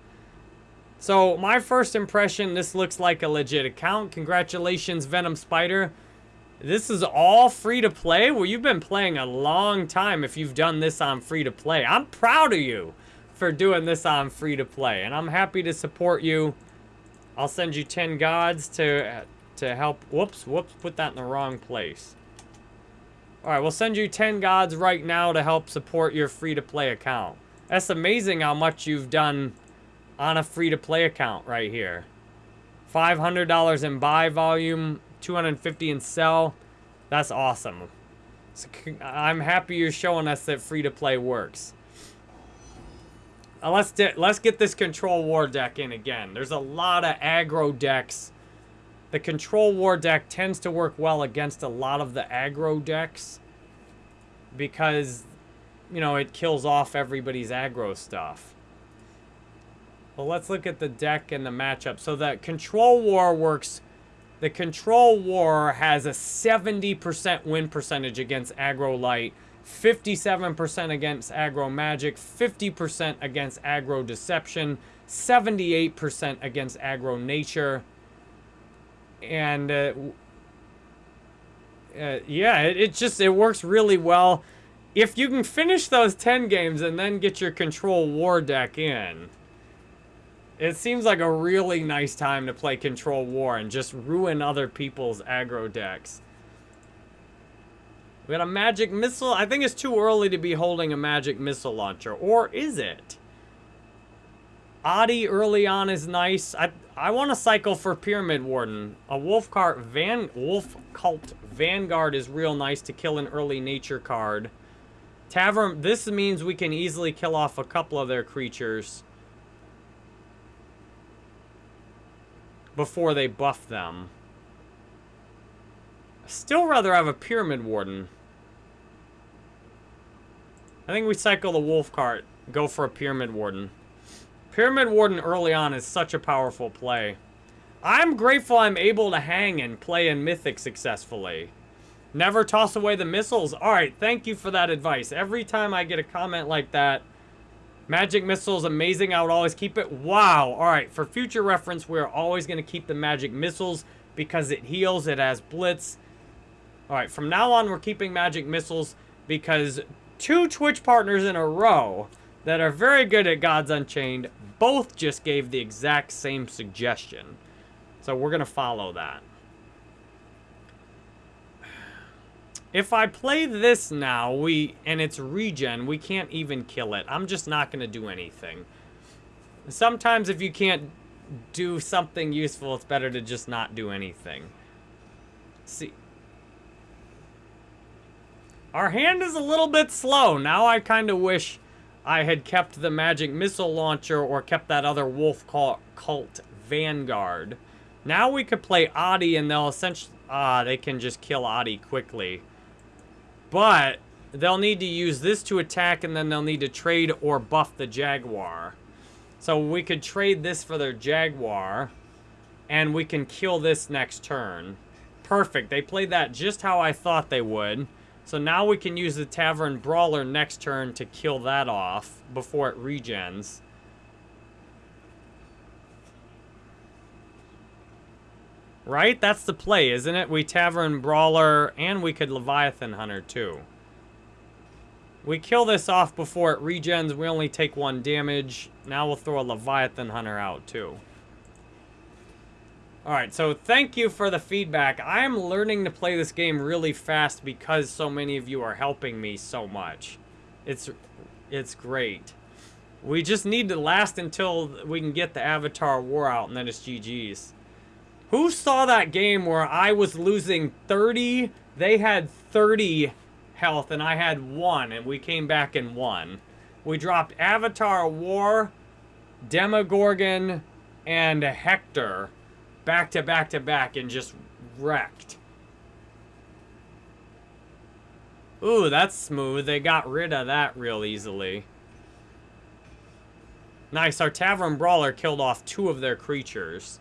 So, my first impression, this looks like a legit account. Congratulations, Venom Spider. This is all free to play? Well, you've been playing a long time if you've done this on free to play. I'm proud of you for doing this on free to play, and I'm happy to support you. I'll send you 10 gods to, to help. Whoops, whoops, put that in the wrong place. Alright, we'll send you 10 gods right now to help support your free-to-play account. That's amazing how much you've done on a free-to-play account right here. $500 in buy volume, 250 in sell. That's awesome. So, I'm happy you're showing us that free-to-play works. Uh, let's, let's get this Control War deck in again. There's a lot of aggro decks the Control War deck tends to work well against a lot of the aggro decks because, you know, it kills off everybody's aggro stuff. Well, let's look at the deck and the matchup. So the Control War works... The Control War has a 70% win percentage against aggro light, 57% against aggro magic, 50% against aggro deception, 78% against aggro nature, and uh, uh, yeah, it, it just, it works really well. If you can finish those 10 games and then get your Control War deck in, it seems like a really nice time to play Control War and just ruin other people's aggro decks. We got a magic missile. I think it's too early to be holding a magic missile launcher. Or is it? Adi early on is nice. I I want to cycle for Pyramid Warden. A Wolf Cart Van Wolf Cult Vanguard is real nice to kill an early nature card. Tavern, this means we can easily kill off a couple of their creatures before they buff them. I still rather have a Pyramid Warden. I think we cycle the Wolf Cart, go for a Pyramid Warden. Pyramid Warden early on is such a powerful play. I'm grateful I'm able to hang and play in Mythic successfully. Never toss away the missiles. Alright, thank you for that advice. Every time I get a comment like that, Magic Missiles amazing, I would always keep it. Wow. Alright, for future reference, we're always going to keep the Magic Missiles because it heals, it has Blitz. Alright, from now on, we're keeping Magic Missiles because two Twitch partners in a row that are very good at Gods Unchained both just gave the exact same suggestion. So we're going to follow that. If I play this now, we and it's regen, we can't even kill it. I'm just not going to do anything. Sometimes if you can't do something useful, it's better to just not do anything. See. Our hand is a little bit slow. Now I kind of wish I had kept the magic missile launcher or kept that other wolf cult vanguard. Now we could play Adi and they'll essentially... Ah, they can just kill Adi quickly. But they'll need to use this to attack and then they'll need to trade or buff the Jaguar. So we could trade this for their Jaguar and we can kill this next turn. Perfect. They played that just how I thought they would. So now we can use the Tavern Brawler next turn to kill that off before it regens. Right? That's the play, isn't it? We Tavern Brawler, and we could Leviathan Hunter, too. We kill this off before it regens. We only take one damage. Now we'll throw a Leviathan Hunter out, too. Alright, so thank you for the feedback. I am learning to play this game really fast because so many of you are helping me so much. It's It's great. We just need to last until we can get the Avatar War out, and then it's GG's. Who saw that game where I was losing 30, they had 30 health, and I had 1, and we came back and won? We dropped Avatar War, Demogorgon, and Hector back to back to back and just wrecked. Ooh, that's smooth. They got rid of that real easily. Nice, our Tavern Brawler killed off two of their creatures.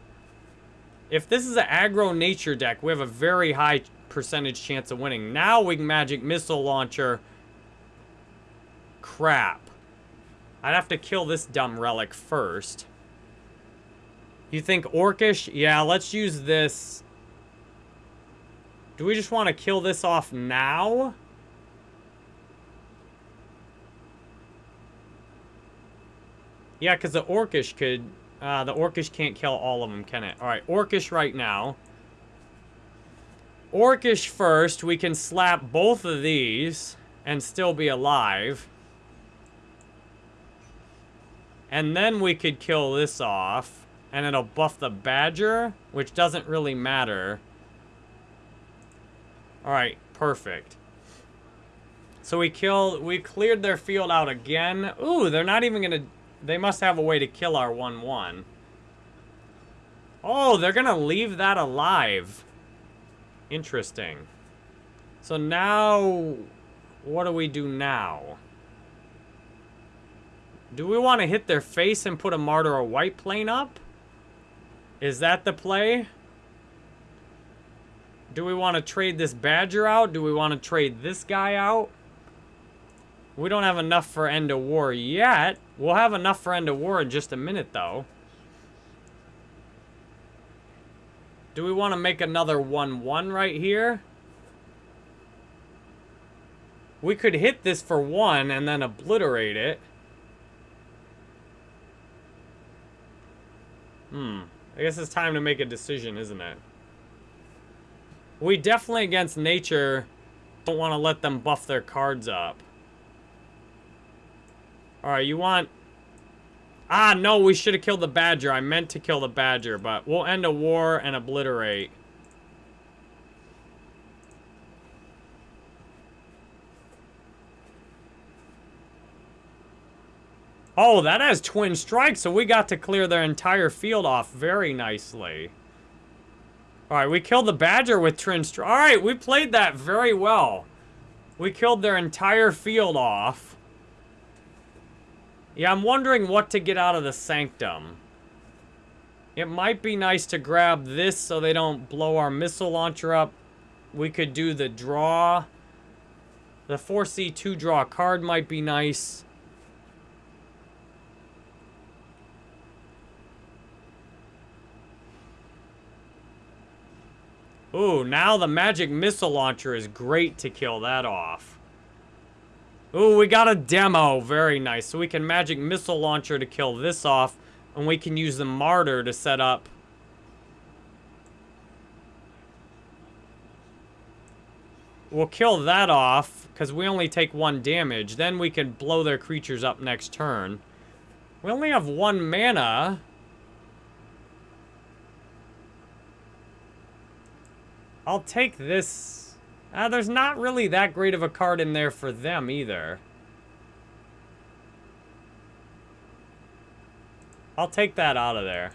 If this is an aggro nature deck, we have a very high percentage chance of winning. Now we can Magic Missile Launcher. Crap. I'd have to kill this dumb relic first. You think Orcish? Yeah, let's use this. Do we just want to kill this off now? Yeah, because the Orcish could... Uh, the Orcish can't kill all of them, can it? Alright, Orcish right now. Orcish first. We can slap both of these and still be alive. And then we could kill this off. And it'll buff the Badger, which doesn't really matter. Alright, perfect. So we killed, we cleared their field out again. Ooh, they're not even gonna, they must have a way to kill our 1-1. Oh, they're gonna leave that alive. Interesting. So now, what do we do now? Do we want to hit their face and put a Martyr or White Plane up? Is that the play? Do we want to trade this Badger out? Do we want to trade this guy out? We don't have enough for End of War yet. We'll have enough for End of War in just a minute, though. Do we want to make another 1-1 right here? We could hit this for 1 and then obliterate it. Hmm. I guess it's time to make a decision, isn't it? We definitely, against nature, don't want to let them buff their cards up. Alright, you want... Ah, no, we should have killed the Badger. I meant to kill the Badger, but we'll end a war and obliterate. Oh, that has twin strikes, so we got to clear their entire field off very nicely. Alright, we killed the Badger with twin strikes. Alright, we played that very well. We killed their entire field off. Yeah, I'm wondering what to get out of the Sanctum. It might be nice to grab this so they don't blow our missile launcher up. We could do the draw. The 4C2 draw card might be nice. Ooh, now the magic missile launcher is great to kill that off. Ooh, we got a demo. Very nice. So we can magic missile launcher to kill this off. And we can use the martyr to set up. We'll kill that off. Because we only take one damage. Then we can blow their creatures up next turn. We only have one mana. I'll take this. Uh, there's not really that great of a card in there for them either. I'll take that out of there.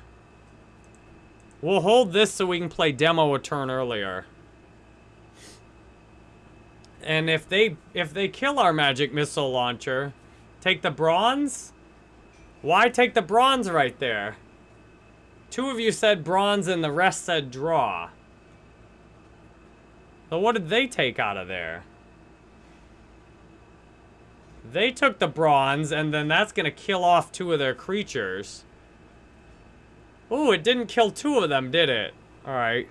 We'll hold this so we can play demo a turn earlier. And if they if they kill our magic missile launcher, take the bronze? Why take the bronze right there? Two of you said bronze and the rest said draw. So what did they take out of there? They took the bronze, and then that's going to kill off two of their creatures. Ooh, it didn't kill two of them, did it? Alright.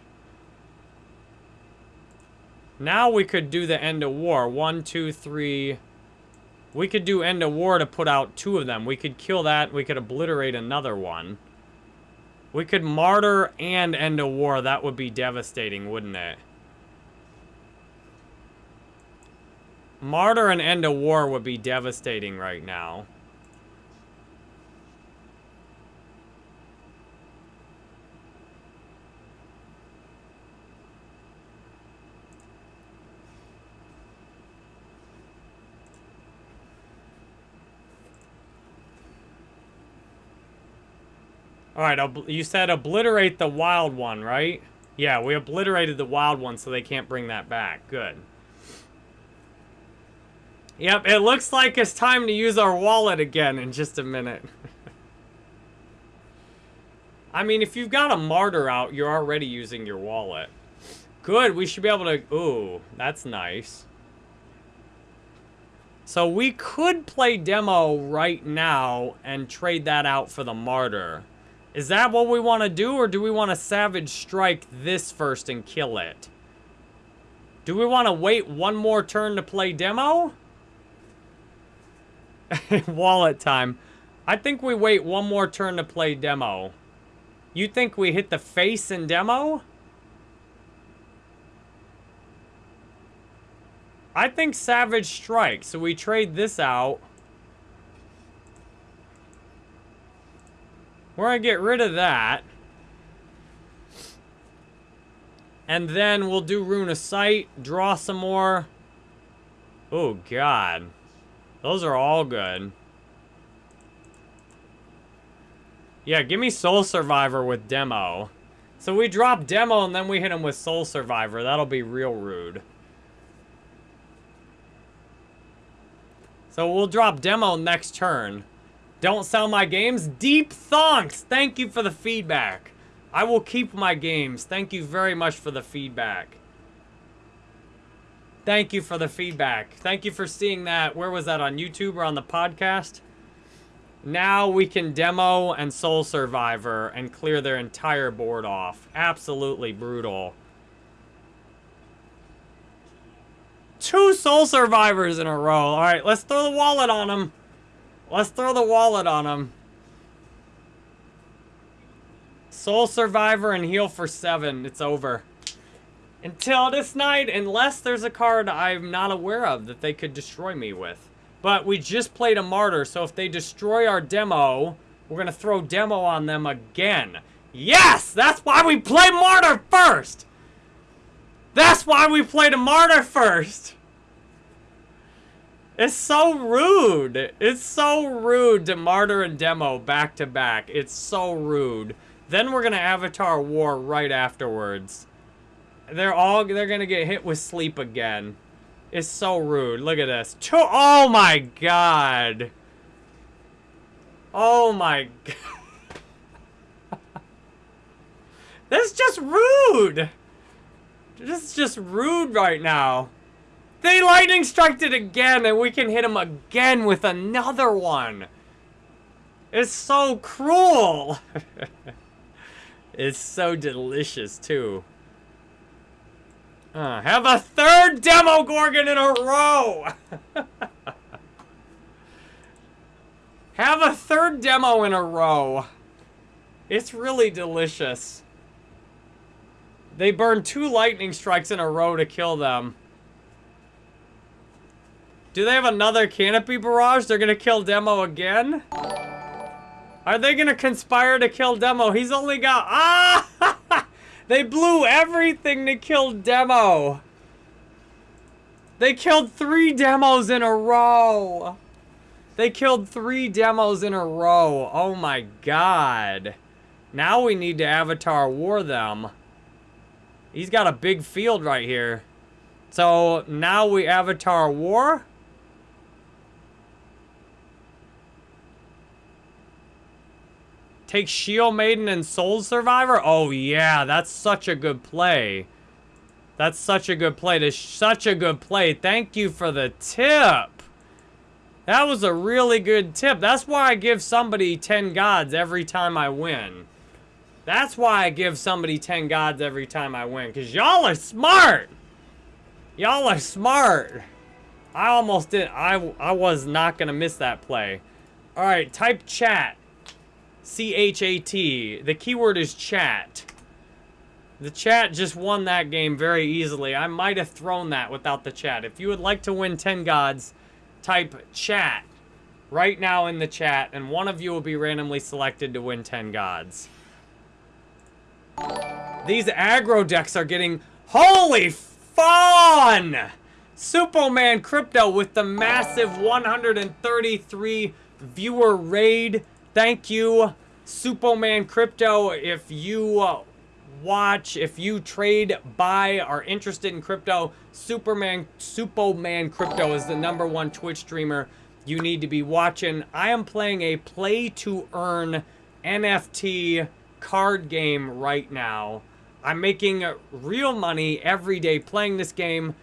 Now we could do the end of war. One, two, three. We could do end of war to put out two of them. We could kill that. We could obliterate another one. We could martyr and end of war. That would be devastating, wouldn't it? Martyr and end of war would be devastating right now. All right, you said obliterate the wild one, right? Yeah, we obliterated the wild one so they can't bring that back. Good. Yep, it looks like it's time to use our wallet again in just a minute. I mean, if you've got a martyr out, you're already using your wallet. Good, we should be able to... Ooh, that's nice. So we could play demo right now and trade that out for the martyr. Is that what we want to do, or do we want to Savage Strike this first and kill it? Do we want to wait one more turn to play demo? Wallet time. I think we wait one more turn to play demo. You think we hit the face in demo? I think Savage Strike, so we trade this out. We're going to get rid of that. And then we'll do Rune of Sight, draw some more. Oh, God. Those are all good. Yeah, give me Soul Survivor with Demo. So we drop Demo and then we hit him with Soul Survivor. That'll be real rude. So we'll drop Demo next turn. Don't sell my games. Deep thonks. Thank you for the feedback. I will keep my games. Thank you very much for the feedback. Thank you for the feedback. Thank you for seeing that. Where was that, on YouTube or on the podcast? Now we can demo and Soul Survivor and clear their entire board off. Absolutely brutal. Two Soul Survivors in a row. All right, let's throw the wallet on them. Let's throw the wallet on them. Soul Survivor and heal for seven. It's over. Until this night, unless there's a card I'm not aware of that they could destroy me with. But we just played a Martyr, so if they destroy our demo, we're going to throw demo on them again. Yes! That's why we play Martyr first! That's why we played a Martyr first! It's so rude. It's so rude to Martyr and Demo back to back. It's so rude. Then we're gonna Avatar War right afterwards. They're all they're gonna get hit with sleep again. It's so rude. Look at this. Oh my god. Oh my god. That's just rude. This is just rude right now. They lightning striked it again, and we can hit him again with another one. It's so cruel. it's so delicious, too. Uh, have a third Demogorgon in a row! have a third demo in a row. It's really delicious. They burn two lightning strikes in a row to kill them. Do they have another canopy barrage? They're gonna kill Demo again? Are they gonna conspire to kill Demo? He's only got... Ah! They blew everything to kill Demo. They killed three demos in a row. They killed three demos in a row. Oh my god. Now we need to Avatar War them. He's got a big field right here. So now we Avatar War. Take Shield Maiden and Soul Survivor? Oh, yeah, that's such a good play. That's such a good play. That's such a good play. Thank you for the tip. That was a really good tip. That's why I give somebody 10 gods every time I win. That's why I give somebody 10 gods every time I win. Because y'all are smart. Y'all are smart. I almost did. I, I was not going to miss that play. All right, type chat. C-H-A-T. The keyword is chat. The chat just won that game very easily. I might have thrown that without the chat. If you would like to win 10 gods, type chat right now in the chat, and one of you will be randomly selected to win 10 gods. These aggro decks are getting... Holy fun! Superman Crypto with the massive 133 viewer raid. Thank you, Superman Crypto. If you uh, watch, if you trade, buy, are interested in crypto, Superman, Superman Crypto is the number one Twitch streamer you need to be watching. I am playing a play to earn NFT card game right now. I'm making real money every day playing this game.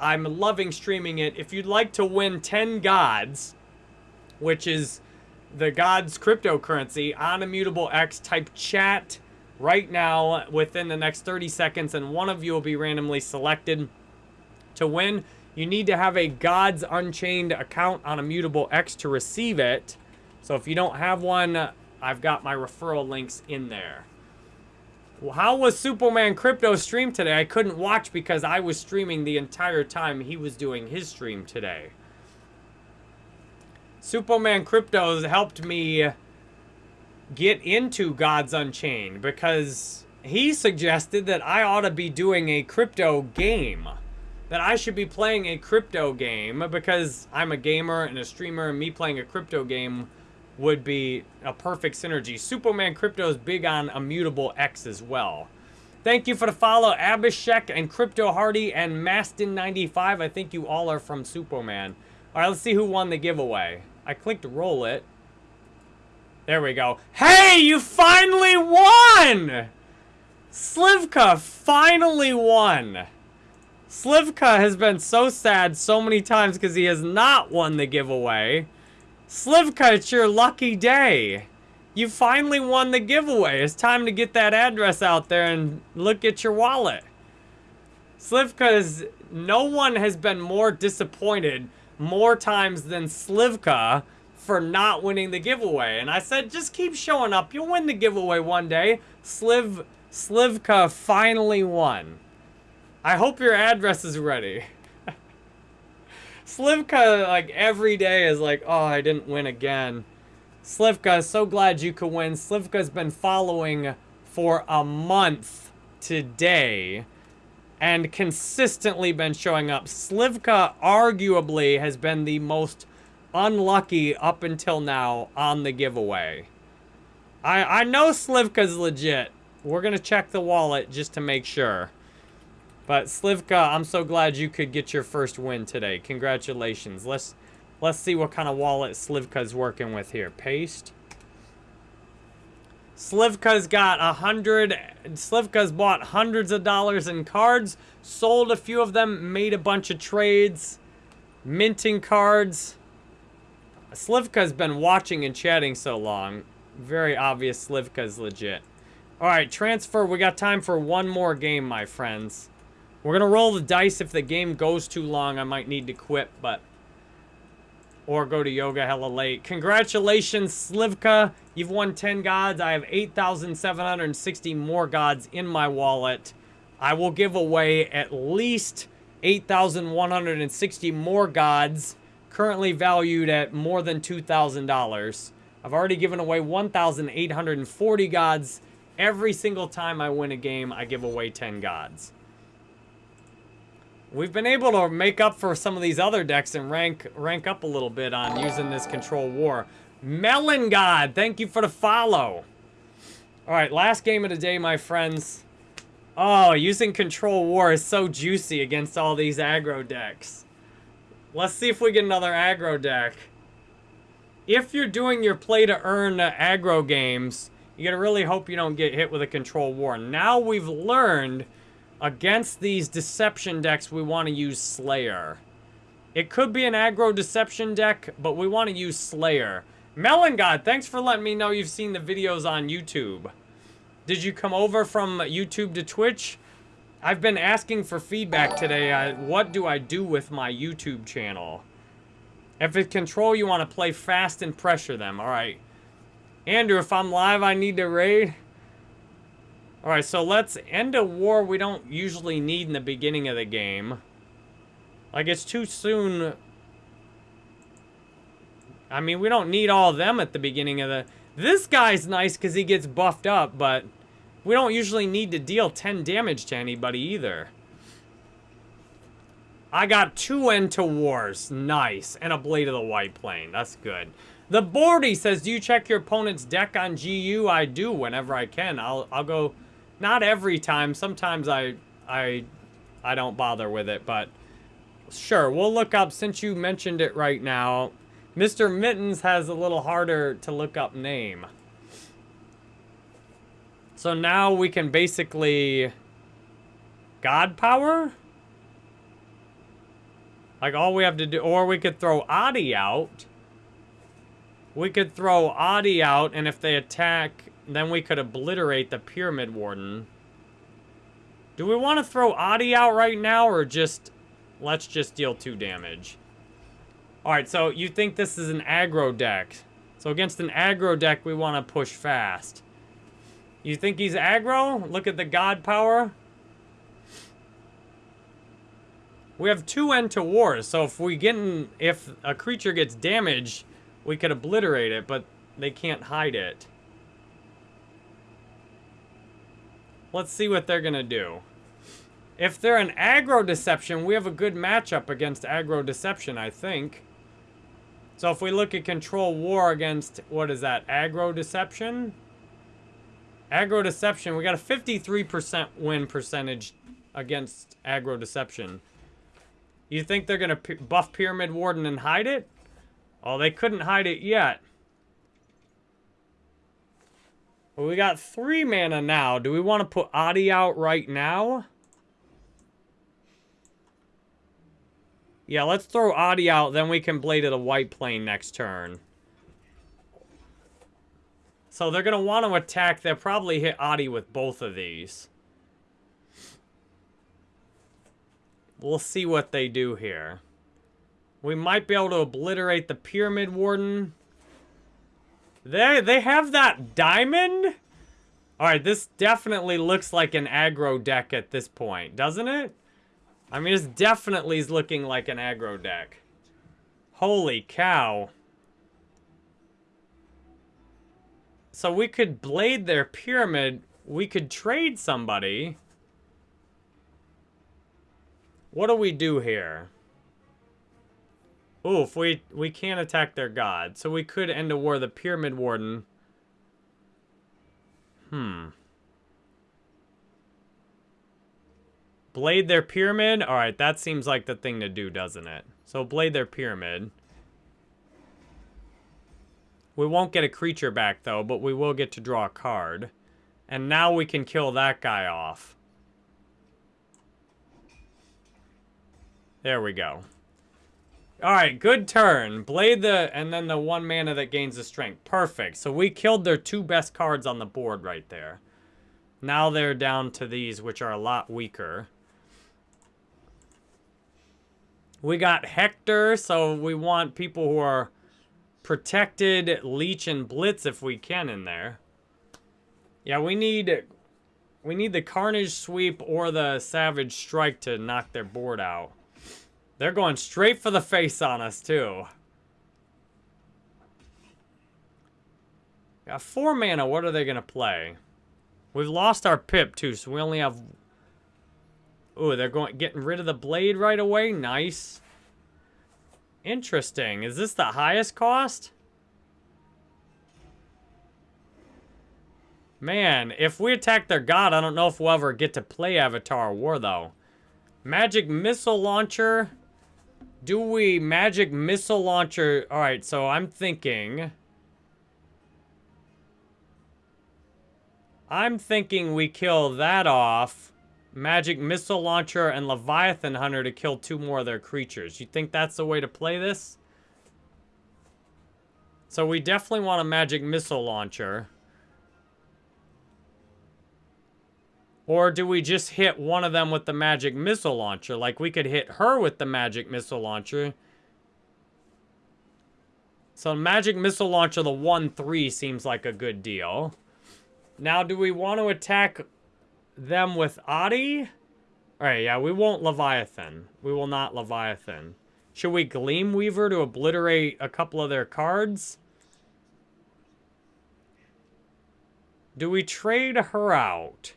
I'm loving streaming it. If you'd like to win 10 gods, which is the gods cryptocurrency on Immutable X, type chat right now within the next 30 seconds and one of you will be randomly selected to win. You need to have a Gods Unchained account on Immutable X to receive it. So if you don't have one, I've got my referral links in there. Well, how was Superman Crypto stream today? I couldn't watch because I was streaming the entire time he was doing his stream today. Superman Crypto helped me get into Gods Unchained because he suggested that I ought to be doing a crypto game. That I should be playing a crypto game because I'm a gamer and a streamer and me playing a crypto game would be a perfect synergy. Superman Crypto is big on Immutable X as well. Thank you for the follow, Abhishek and Crypto Hardy and Mastin95. I think you all are from Superman. All right, let's see who won the giveaway. I clicked roll it. There we go. Hey, you finally won! Slivka finally won. Slivka has been so sad so many times because he has not won the giveaway. Slivka, it's your lucky day. You finally won the giveaway. It's time to get that address out there and look at your wallet. Slivka's, no one has been more disappointed more times than Slivka for not winning the giveaway. And I said, just keep showing up. You'll win the giveaway one day. Sliv, Slivka finally won. I hope your address is ready. Slivka, like, every day is like, oh, I didn't win again. Slivka, so glad you could win. Slivka's been following for a month today and consistently been showing up. Slivka arguably has been the most unlucky up until now on the giveaway. I, I know Slivka's legit. We're going to check the wallet just to make sure. But Slivka, I'm so glad you could get your first win today. Congratulations. Let's let's see what kind of wallet Slivka's working with here. Paste. Slivka's got a hundred. Slivka's bought hundreds of dollars in cards, sold a few of them, made a bunch of trades, minting cards. Slivka's been watching and chatting so long. Very obvious Slivka's legit. Alright, transfer. We got time for one more game, my friends. We're going to roll the dice. If the game goes too long, I might need to quit, but... Or go to yoga hella late. Congratulations, Slivka. You've won 10 gods. I have 8,760 more gods in my wallet. I will give away at least 8,160 more gods currently valued at more than $2,000. I've already given away 1,840 gods. Every single time I win a game, I give away 10 gods. We've been able to make up for some of these other decks and rank rank up a little bit on using this Control War. Melon God, thank you for the follow. All right, last game of the day, my friends. Oh, using Control War is so juicy against all these aggro decks. Let's see if we get another aggro deck. If you're doing your play to earn uh, aggro games, you gotta really hope you don't get hit with a control war. Now we've learned against these deception decks, we want to use Slayer. It could be an aggro deception deck, but we want to use Slayer. Melon God, thanks for letting me know you've seen the videos on YouTube. Did you come over from YouTube to Twitch? I've been asking for feedback today. Uh, what do I do with my YouTube channel? If it's control, you want to play fast and pressure them. All right. Andrew, if I'm live, I need to raid. Alright, so let's end a war we don't usually need in the beginning of the game. Like, it's too soon. I mean, we don't need all of them at the beginning of the... This guy's nice because he gets buffed up, but we don't usually need to deal 10 damage to anybody either. I got two end to wars. Nice. And a Blade of the White Plane. That's good. The Bordy says, do you check your opponent's deck on GU? I do whenever I can. I'll, I'll go, not every time. Sometimes I, I, I don't bother with it, but sure. We'll look up, since you mentioned it right now, Mr. Mittens has a little harder to look up name. So now we can basically... God power? Like all we have to do, or we could throw Adi out. We could throw Adi out, and if they attack, then we could obliterate the Pyramid Warden. Do we want to throw Adi out right now, or just, let's just deal two damage? Alright, so you think this is an aggro deck. So against an aggro deck, we want to push fast. You think he's aggro? Look at the god power. We have two end to wars, so if we get in, if a creature gets damaged, we could obliterate it, but they can't hide it. Let's see what they're gonna do. If they're an aggro deception, we have a good matchup against aggro deception, I think. So if we look at control war against, what is that, aggro deception? Aggro deception, we got a 53% win percentage against aggro deception. You think they're going to buff Pyramid Warden and hide it? Oh, they couldn't hide it yet. Well, we got three mana now. Do we want to put Adi out right now? Yeah, let's throw Adi out, then we can Blade of the White Plane next turn. So they're going to want to attack. They'll probably hit Adi with both of these. We'll see what they do here. We might be able to obliterate the Pyramid Warden. They, they have that diamond? Alright, this definitely looks like an aggro deck at this point, doesn't it? I mean, it definitely is looking like an aggro deck. Holy cow. So we could blade their pyramid. We could trade somebody. What do we do here? Oof, we, we can't attack their god. So we could end a war the Pyramid Warden. Hmm. Blade their pyramid? Alright, that seems like the thing to do, doesn't it? So blade their pyramid. We won't get a creature back, though, but we will get to draw a card. And now we can kill that guy off. There we go. Alright, good turn. Blade the, and then the one mana that gains the strength. Perfect. So we killed their two best cards on the board right there. Now they're down to these, which are a lot weaker. We got Hector, so we want people who are protected, Leech, and Blitz if we can in there. Yeah, we need we need the Carnage Sweep or the Savage Strike to knock their board out. They're going straight for the face on us, too. Got four mana. What are they going to play? We've lost our pip, too, so we only have... Ooh, they're going getting rid of the blade right away. Nice. Interesting. Is this the highest cost? Man, if we attack their god, I don't know if we'll ever get to play Avatar War, though. Magic Missile Launcher. Do we magic missile launcher? All right, so I'm thinking... I'm thinking we kill that off. Magic Missile Launcher and Leviathan Hunter to kill two more of their creatures. You think that's the way to play this? So we definitely want a Magic Missile Launcher. Or do we just hit one of them with the magic missile launcher? Like we could hit her with the magic missile launcher. So magic missile launcher, the 1-3 seems like a good deal. Now, do we want to attack them with Adi. Alright, yeah, we won't Leviathan. We will not Leviathan. Should we Gleam Weaver to obliterate a couple of their cards? Do we trade her out?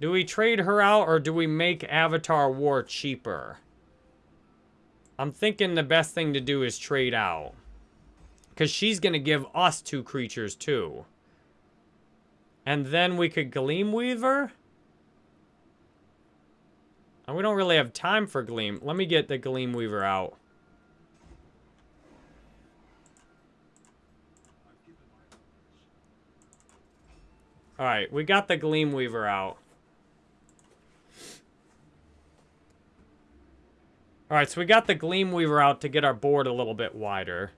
Do we trade her out or do we make Avatar War cheaper? I'm thinking the best thing to do is trade out. Because she's going to give us two creatures too. And then we could Gleam Weaver? And we don't really have time for Gleam. Let me get the Gleam Weaver out. Alright, we got the Gleam Weaver out. Alright, so we got the Gleam Weaver out to get our board a little bit wider.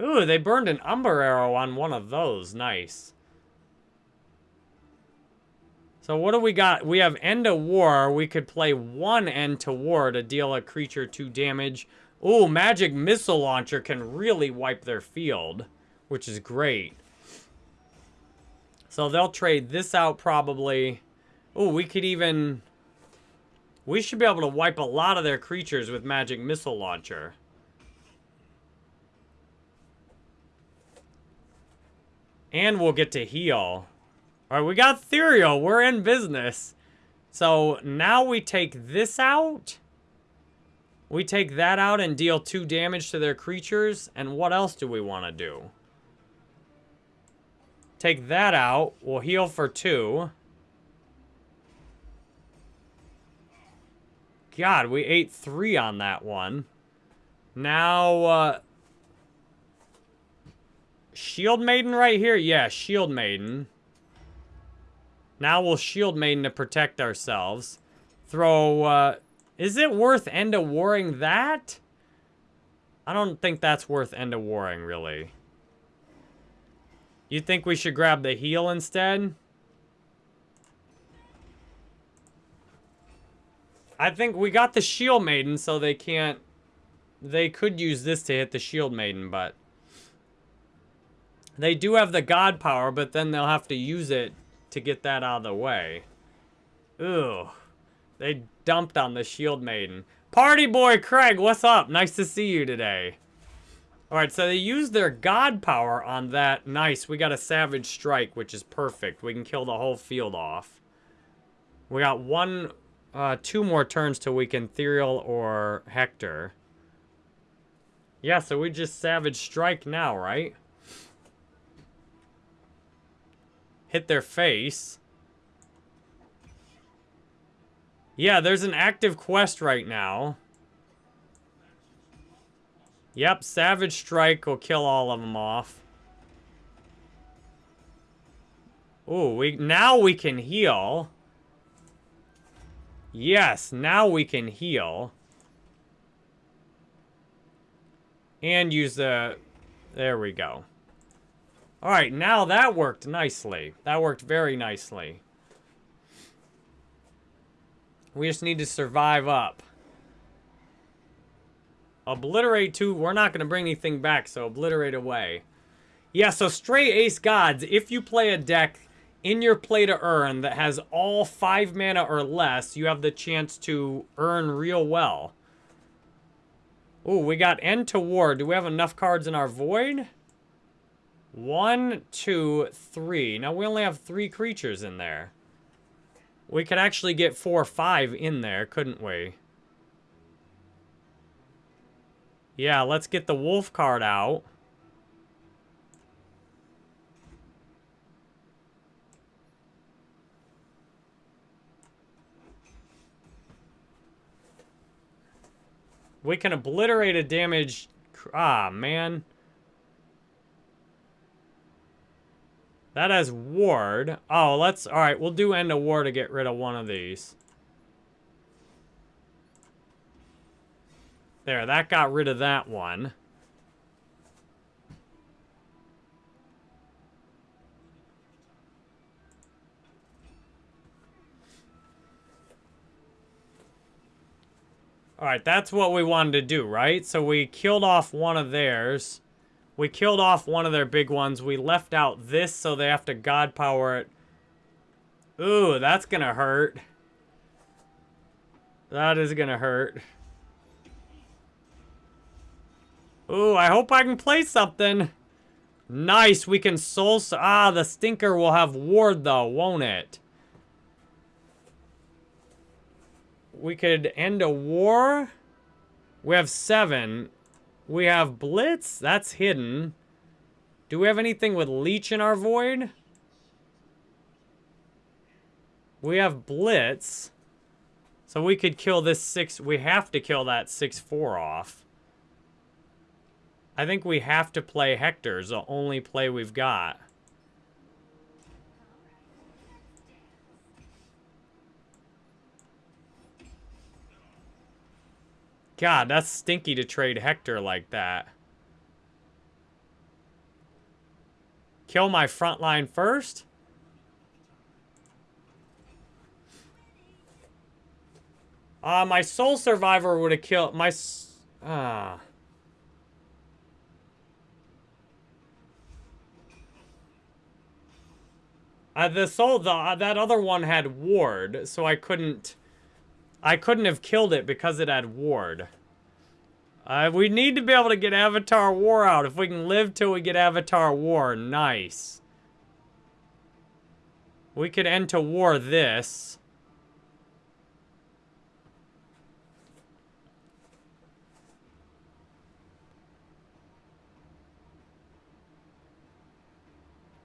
Ooh, they burned an Umber Arrow on one of those. Nice. So what do we got? We have End of War. We could play one End to War to deal a creature two damage. Ooh, Magic Missile Launcher can really wipe their field, which is great. So they'll trade this out probably. Ooh, we could even... We should be able to wipe a lot of their creatures with Magic Missile Launcher. And we'll get to heal. All right, we got Ethereal. We're in business. So now we take this out. We take that out and deal two damage to their creatures. And what else do we want to do? Take that out. We'll heal for two. God, we ate three on that one. Now, uh, Shield Maiden right here? Yeah, Shield Maiden. Now we'll Shield Maiden to protect ourselves. Throw, uh... Is it worth End of Warring that? I don't think that's worth End of Warring, really. You think we should grab the heal instead? I think we got the Shield Maiden, so they can't... They could use this to hit the Shield Maiden, but... They do have the God power, but then they'll have to use it to get that out of the way. Ooh. They dumped on the Shield Maiden. Party boy Craig, what's up? Nice to see you today. Alright, so they used their God power on that. Nice, we got a Savage Strike, which is perfect. We can kill the whole field off. We got one, uh, two more turns till we can Ethereal or Hector. Yeah, so we just Savage Strike now, right? hit their face. Yeah, there's an active quest right now. Yep, Savage Strike will kill all of them off. Ooh, we now we can heal. Yes, now we can heal. And use the... There we go. All right, now that worked nicely. That worked very nicely. We just need to survive up. Obliterate two. We're not going to bring anything back, so obliterate away. Yeah, so Stray Ace Gods, if you play a deck in your play to earn that has all five mana or less, you have the chance to earn real well. Ooh, we got End to War. Do we have enough cards in our Void? One, two, three. Now, we only have three creatures in there. We could actually get four or five in there, couldn't we? Yeah, let's get the wolf card out. We can obliterate a damage... Ah, man. That has ward. Oh, let's... Alright, we'll do end of war to get rid of one of these. There, that got rid of that one. Alright, that's what we wanted to do, right? So we killed off one of theirs. We killed off one of their big ones. We left out this, so they have to God power it. Ooh, that's gonna hurt. That is gonna hurt. Ooh, I hope I can play something. Nice, we can soul... Ah, the stinker will have ward, though, won't it? We could end a war. We have seven. We have Blitz. That's hidden. Do we have anything with Leech in our Void? We have Blitz. So we could kill this 6... We have to kill that 6-4 off. I think we have to play Hector's the only play we've got. God, that's stinky to trade Hector like that. Kill my front line first? Uh, my Soul Survivor would have killed... My... Ah... Uh. Uh, the soul, the, uh, that other one had ward, so I couldn't, I couldn't have killed it because it had ward. Uh, we need to be able to get Avatar War out. If we can live till we get Avatar War, nice. We could end to war this.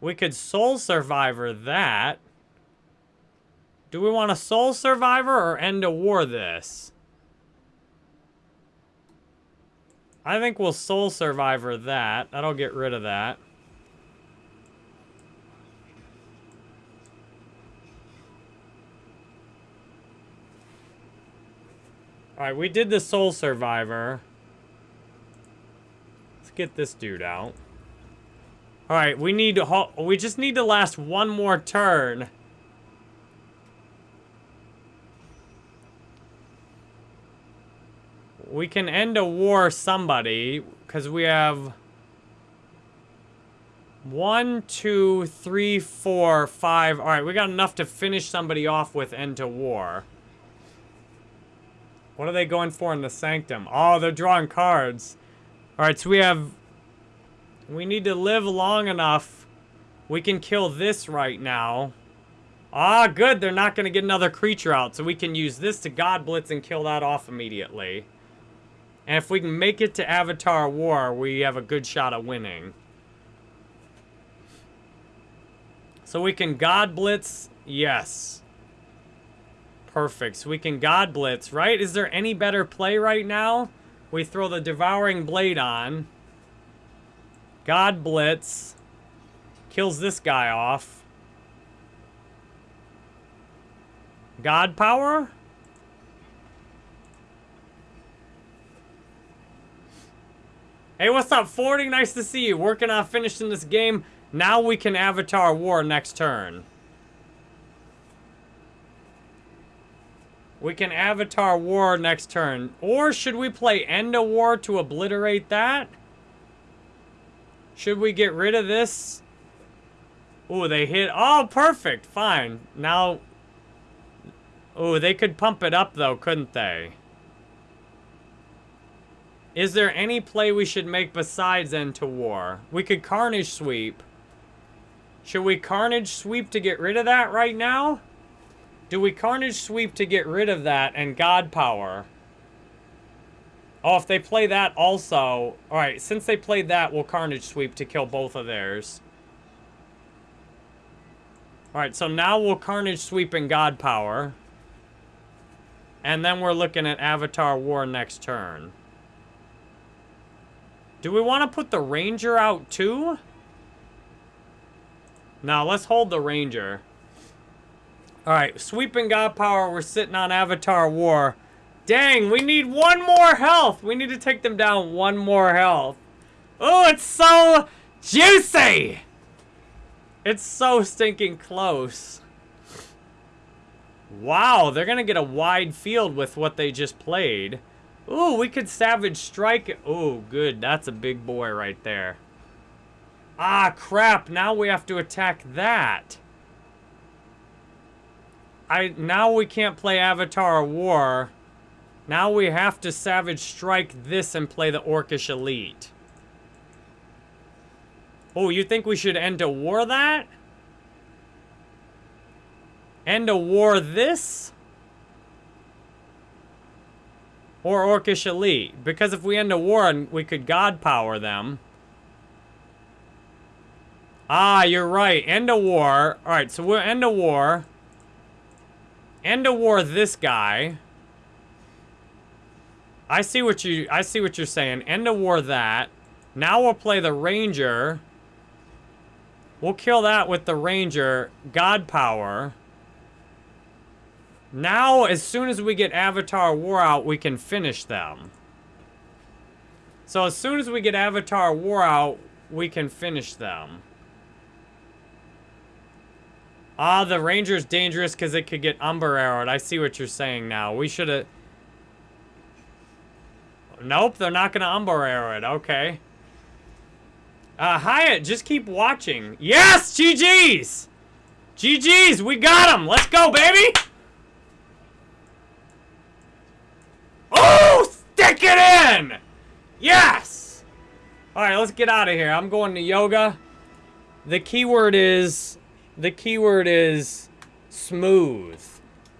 We could Soul Survivor that. Do we want a Soul Survivor or end a war this? I think we'll Soul Survivor that. That'll get rid of that. Alright, we did the Soul Survivor. Let's get this dude out. All right, we need to we just need to last one more turn. We can end a war somebody because we have one, two, three, four, five. All right, we got enough to finish somebody off with end to war. What are they going for in the sanctum? Oh, they're drawing cards. All right, so we have we need to live long enough. We can kill this right now. Ah, good. They're not going to get another creature out. So we can use this to God Blitz and kill that off immediately. And if we can make it to Avatar War, we have a good shot of winning. So we can God Blitz. Yes. Perfect. So we can God Blitz, right? Is there any better play right now? We throw the Devouring Blade on. God Blitz. Kills this guy off. God Power? Hey, what's up, Forty? Nice to see you. Working on finishing this game. Now we can Avatar War next turn. We can Avatar War next turn. Or should we play End of War to obliterate that? Should we get rid of this? Oh, they hit. Oh, perfect. Fine. Now. Oh, they could pump it up, though, couldn't they? Is there any play we should make besides End to War? We could Carnage Sweep. Should we Carnage Sweep to get rid of that right now? Do we Carnage Sweep to get rid of that and God Power? Oh, if they play that also... Alright, since they played that, we'll Carnage Sweep to kill both of theirs. Alright, so now we'll Carnage Sweep and God Power. And then we're looking at Avatar War next turn. Do we want to put the Ranger out too? No, let's hold the Ranger. Alright, Sweeping God Power, we're sitting on Avatar War. Dang, we need one more health. We need to take them down one more health. Oh, it's so juicy. It's so stinking close. Wow, they're going to get a wide field with what they just played. Ooh, we could Savage Strike. Oh, good. That's a big boy right there. Ah, crap. Now we have to attack that. I Now we can't play Avatar War. Now we have to Savage Strike this and play the Orcish Elite. Oh, you think we should end a war that? End a war this? Or Orcish Elite? Because if we end a war, we could God Power them. Ah, you're right. End a war. Alright, so we'll end a war. End a war this guy. I see what you I see what you're saying. End a war that. Now we'll play the Ranger. We'll kill that with the Ranger. God power. Now, as soon as we get Avatar War out, we can finish them. So as soon as we get Avatar War out, we can finish them. Ah, the Ranger's dangerous because it could get Umber Arrowed. I see what you're saying now. We should have... Nope, they're not going to Umber Arrow it. Okay. Uh, Hyatt, just keep watching. Yes! GG's! GG's! We got him! Let's go, baby! Oh! Stick it in! Yes! Alright, let's get out of here. I'm going to yoga. The keyword is the keyword is smooth.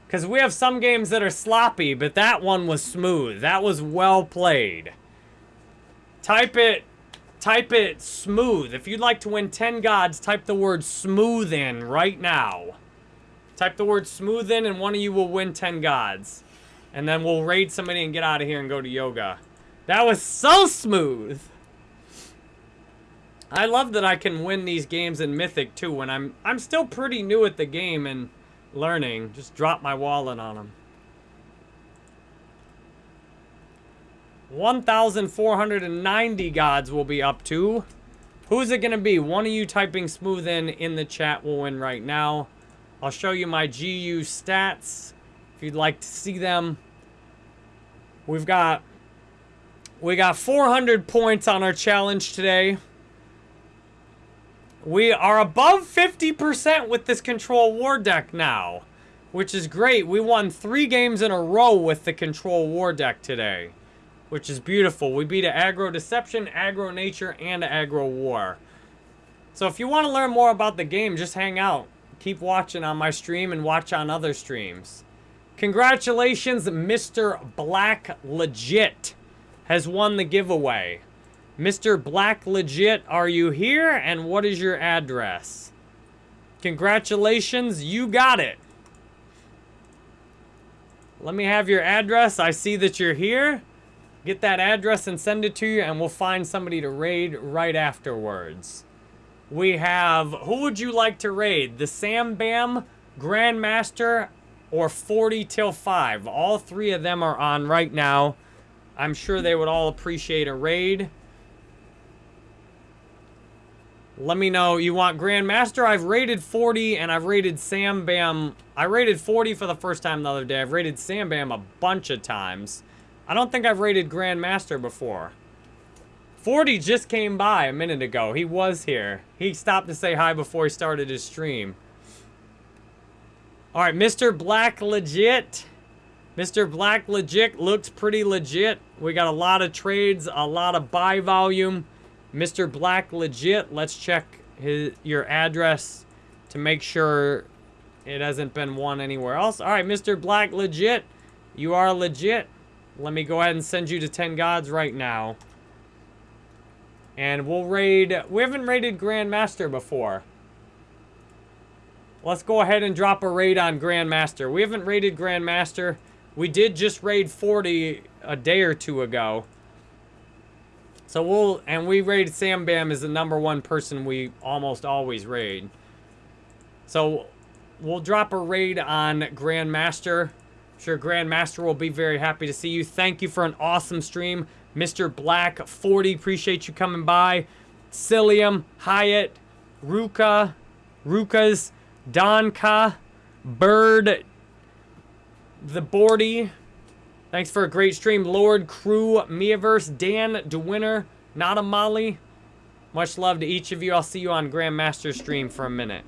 Because we have some games that are sloppy, but that one was smooth. That was well played. Type it, type it smooth. If you'd like to win 10 gods, type the word smooth in right now. Type the word smooth in and one of you will win 10 gods. And then we'll raid somebody and get out of here and go to yoga. That was so smooth. I love that I can win these games in Mythic too when I'm I'm still pretty new at the game and learning. Just drop my wallet on them. 1,490 gods will be up to. Who's it going to be? One of you typing smooth in in the chat will win right now. I'll show you my GU stats if you'd like to see them. We've got we got 400 points on our challenge today. We are above 50% with this Control War deck now, which is great. We won three games in a row with the Control War deck today, which is beautiful. We beat Aggro Deception, Aggro Nature, and Aggro War. So if you want to learn more about the game, just hang out. Keep watching on my stream and watch on other streams. Congratulations, Mr. Black Legit has won the giveaway. Mr. Black Legit, are you here? And what is your address? Congratulations, you got it. Let me have your address. I see that you're here. Get that address and send it to you, and we'll find somebody to raid right afterwards. We have, who would you like to raid? The Sam Bam, Grandmaster, or 40 till 5. All three of them are on right now. I'm sure they would all appreciate a raid. Let me know. You want Grandmaster? I've rated 40 and I've rated Sam Bam. I rated 40 for the first time the other day. I've rated Sam Bam a bunch of times. I don't think I've rated Grandmaster before. 40 just came by a minute ago. He was here. He stopped to say hi before he started his stream. All right, Mr. Black Legit. Mr. Black Legit looks pretty legit. We got a lot of trades, a lot of buy volume. Mr. Black legit. Let's check his your address to make sure it hasn't been won anywhere else. All right, Mr. Black legit. You are legit. Let me go ahead and send you to 10 gods right now. And we'll raid... We haven't raided Grandmaster before. Let's go ahead and drop a raid on Grandmaster. We haven't raided Grandmaster. We did just raid 40 a day or two ago. So we'll, and we raid Sam Bam as the number one person we almost always raid. So we'll drop a raid on Grandmaster. I'm sure Grandmaster will be very happy to see you. Thank you for an awesome stream. Mr. Black 40, appreciate you coming by. Cilium, Hyatt, Ruka, Rukas, Donka, Bird, the Boardy, Thanks for a great stream, Lord, Crew, Miaverse, Dan, DeWinner, Not a Molly, Much love to each of you. I'll see you on Grandmaster stream for a minute.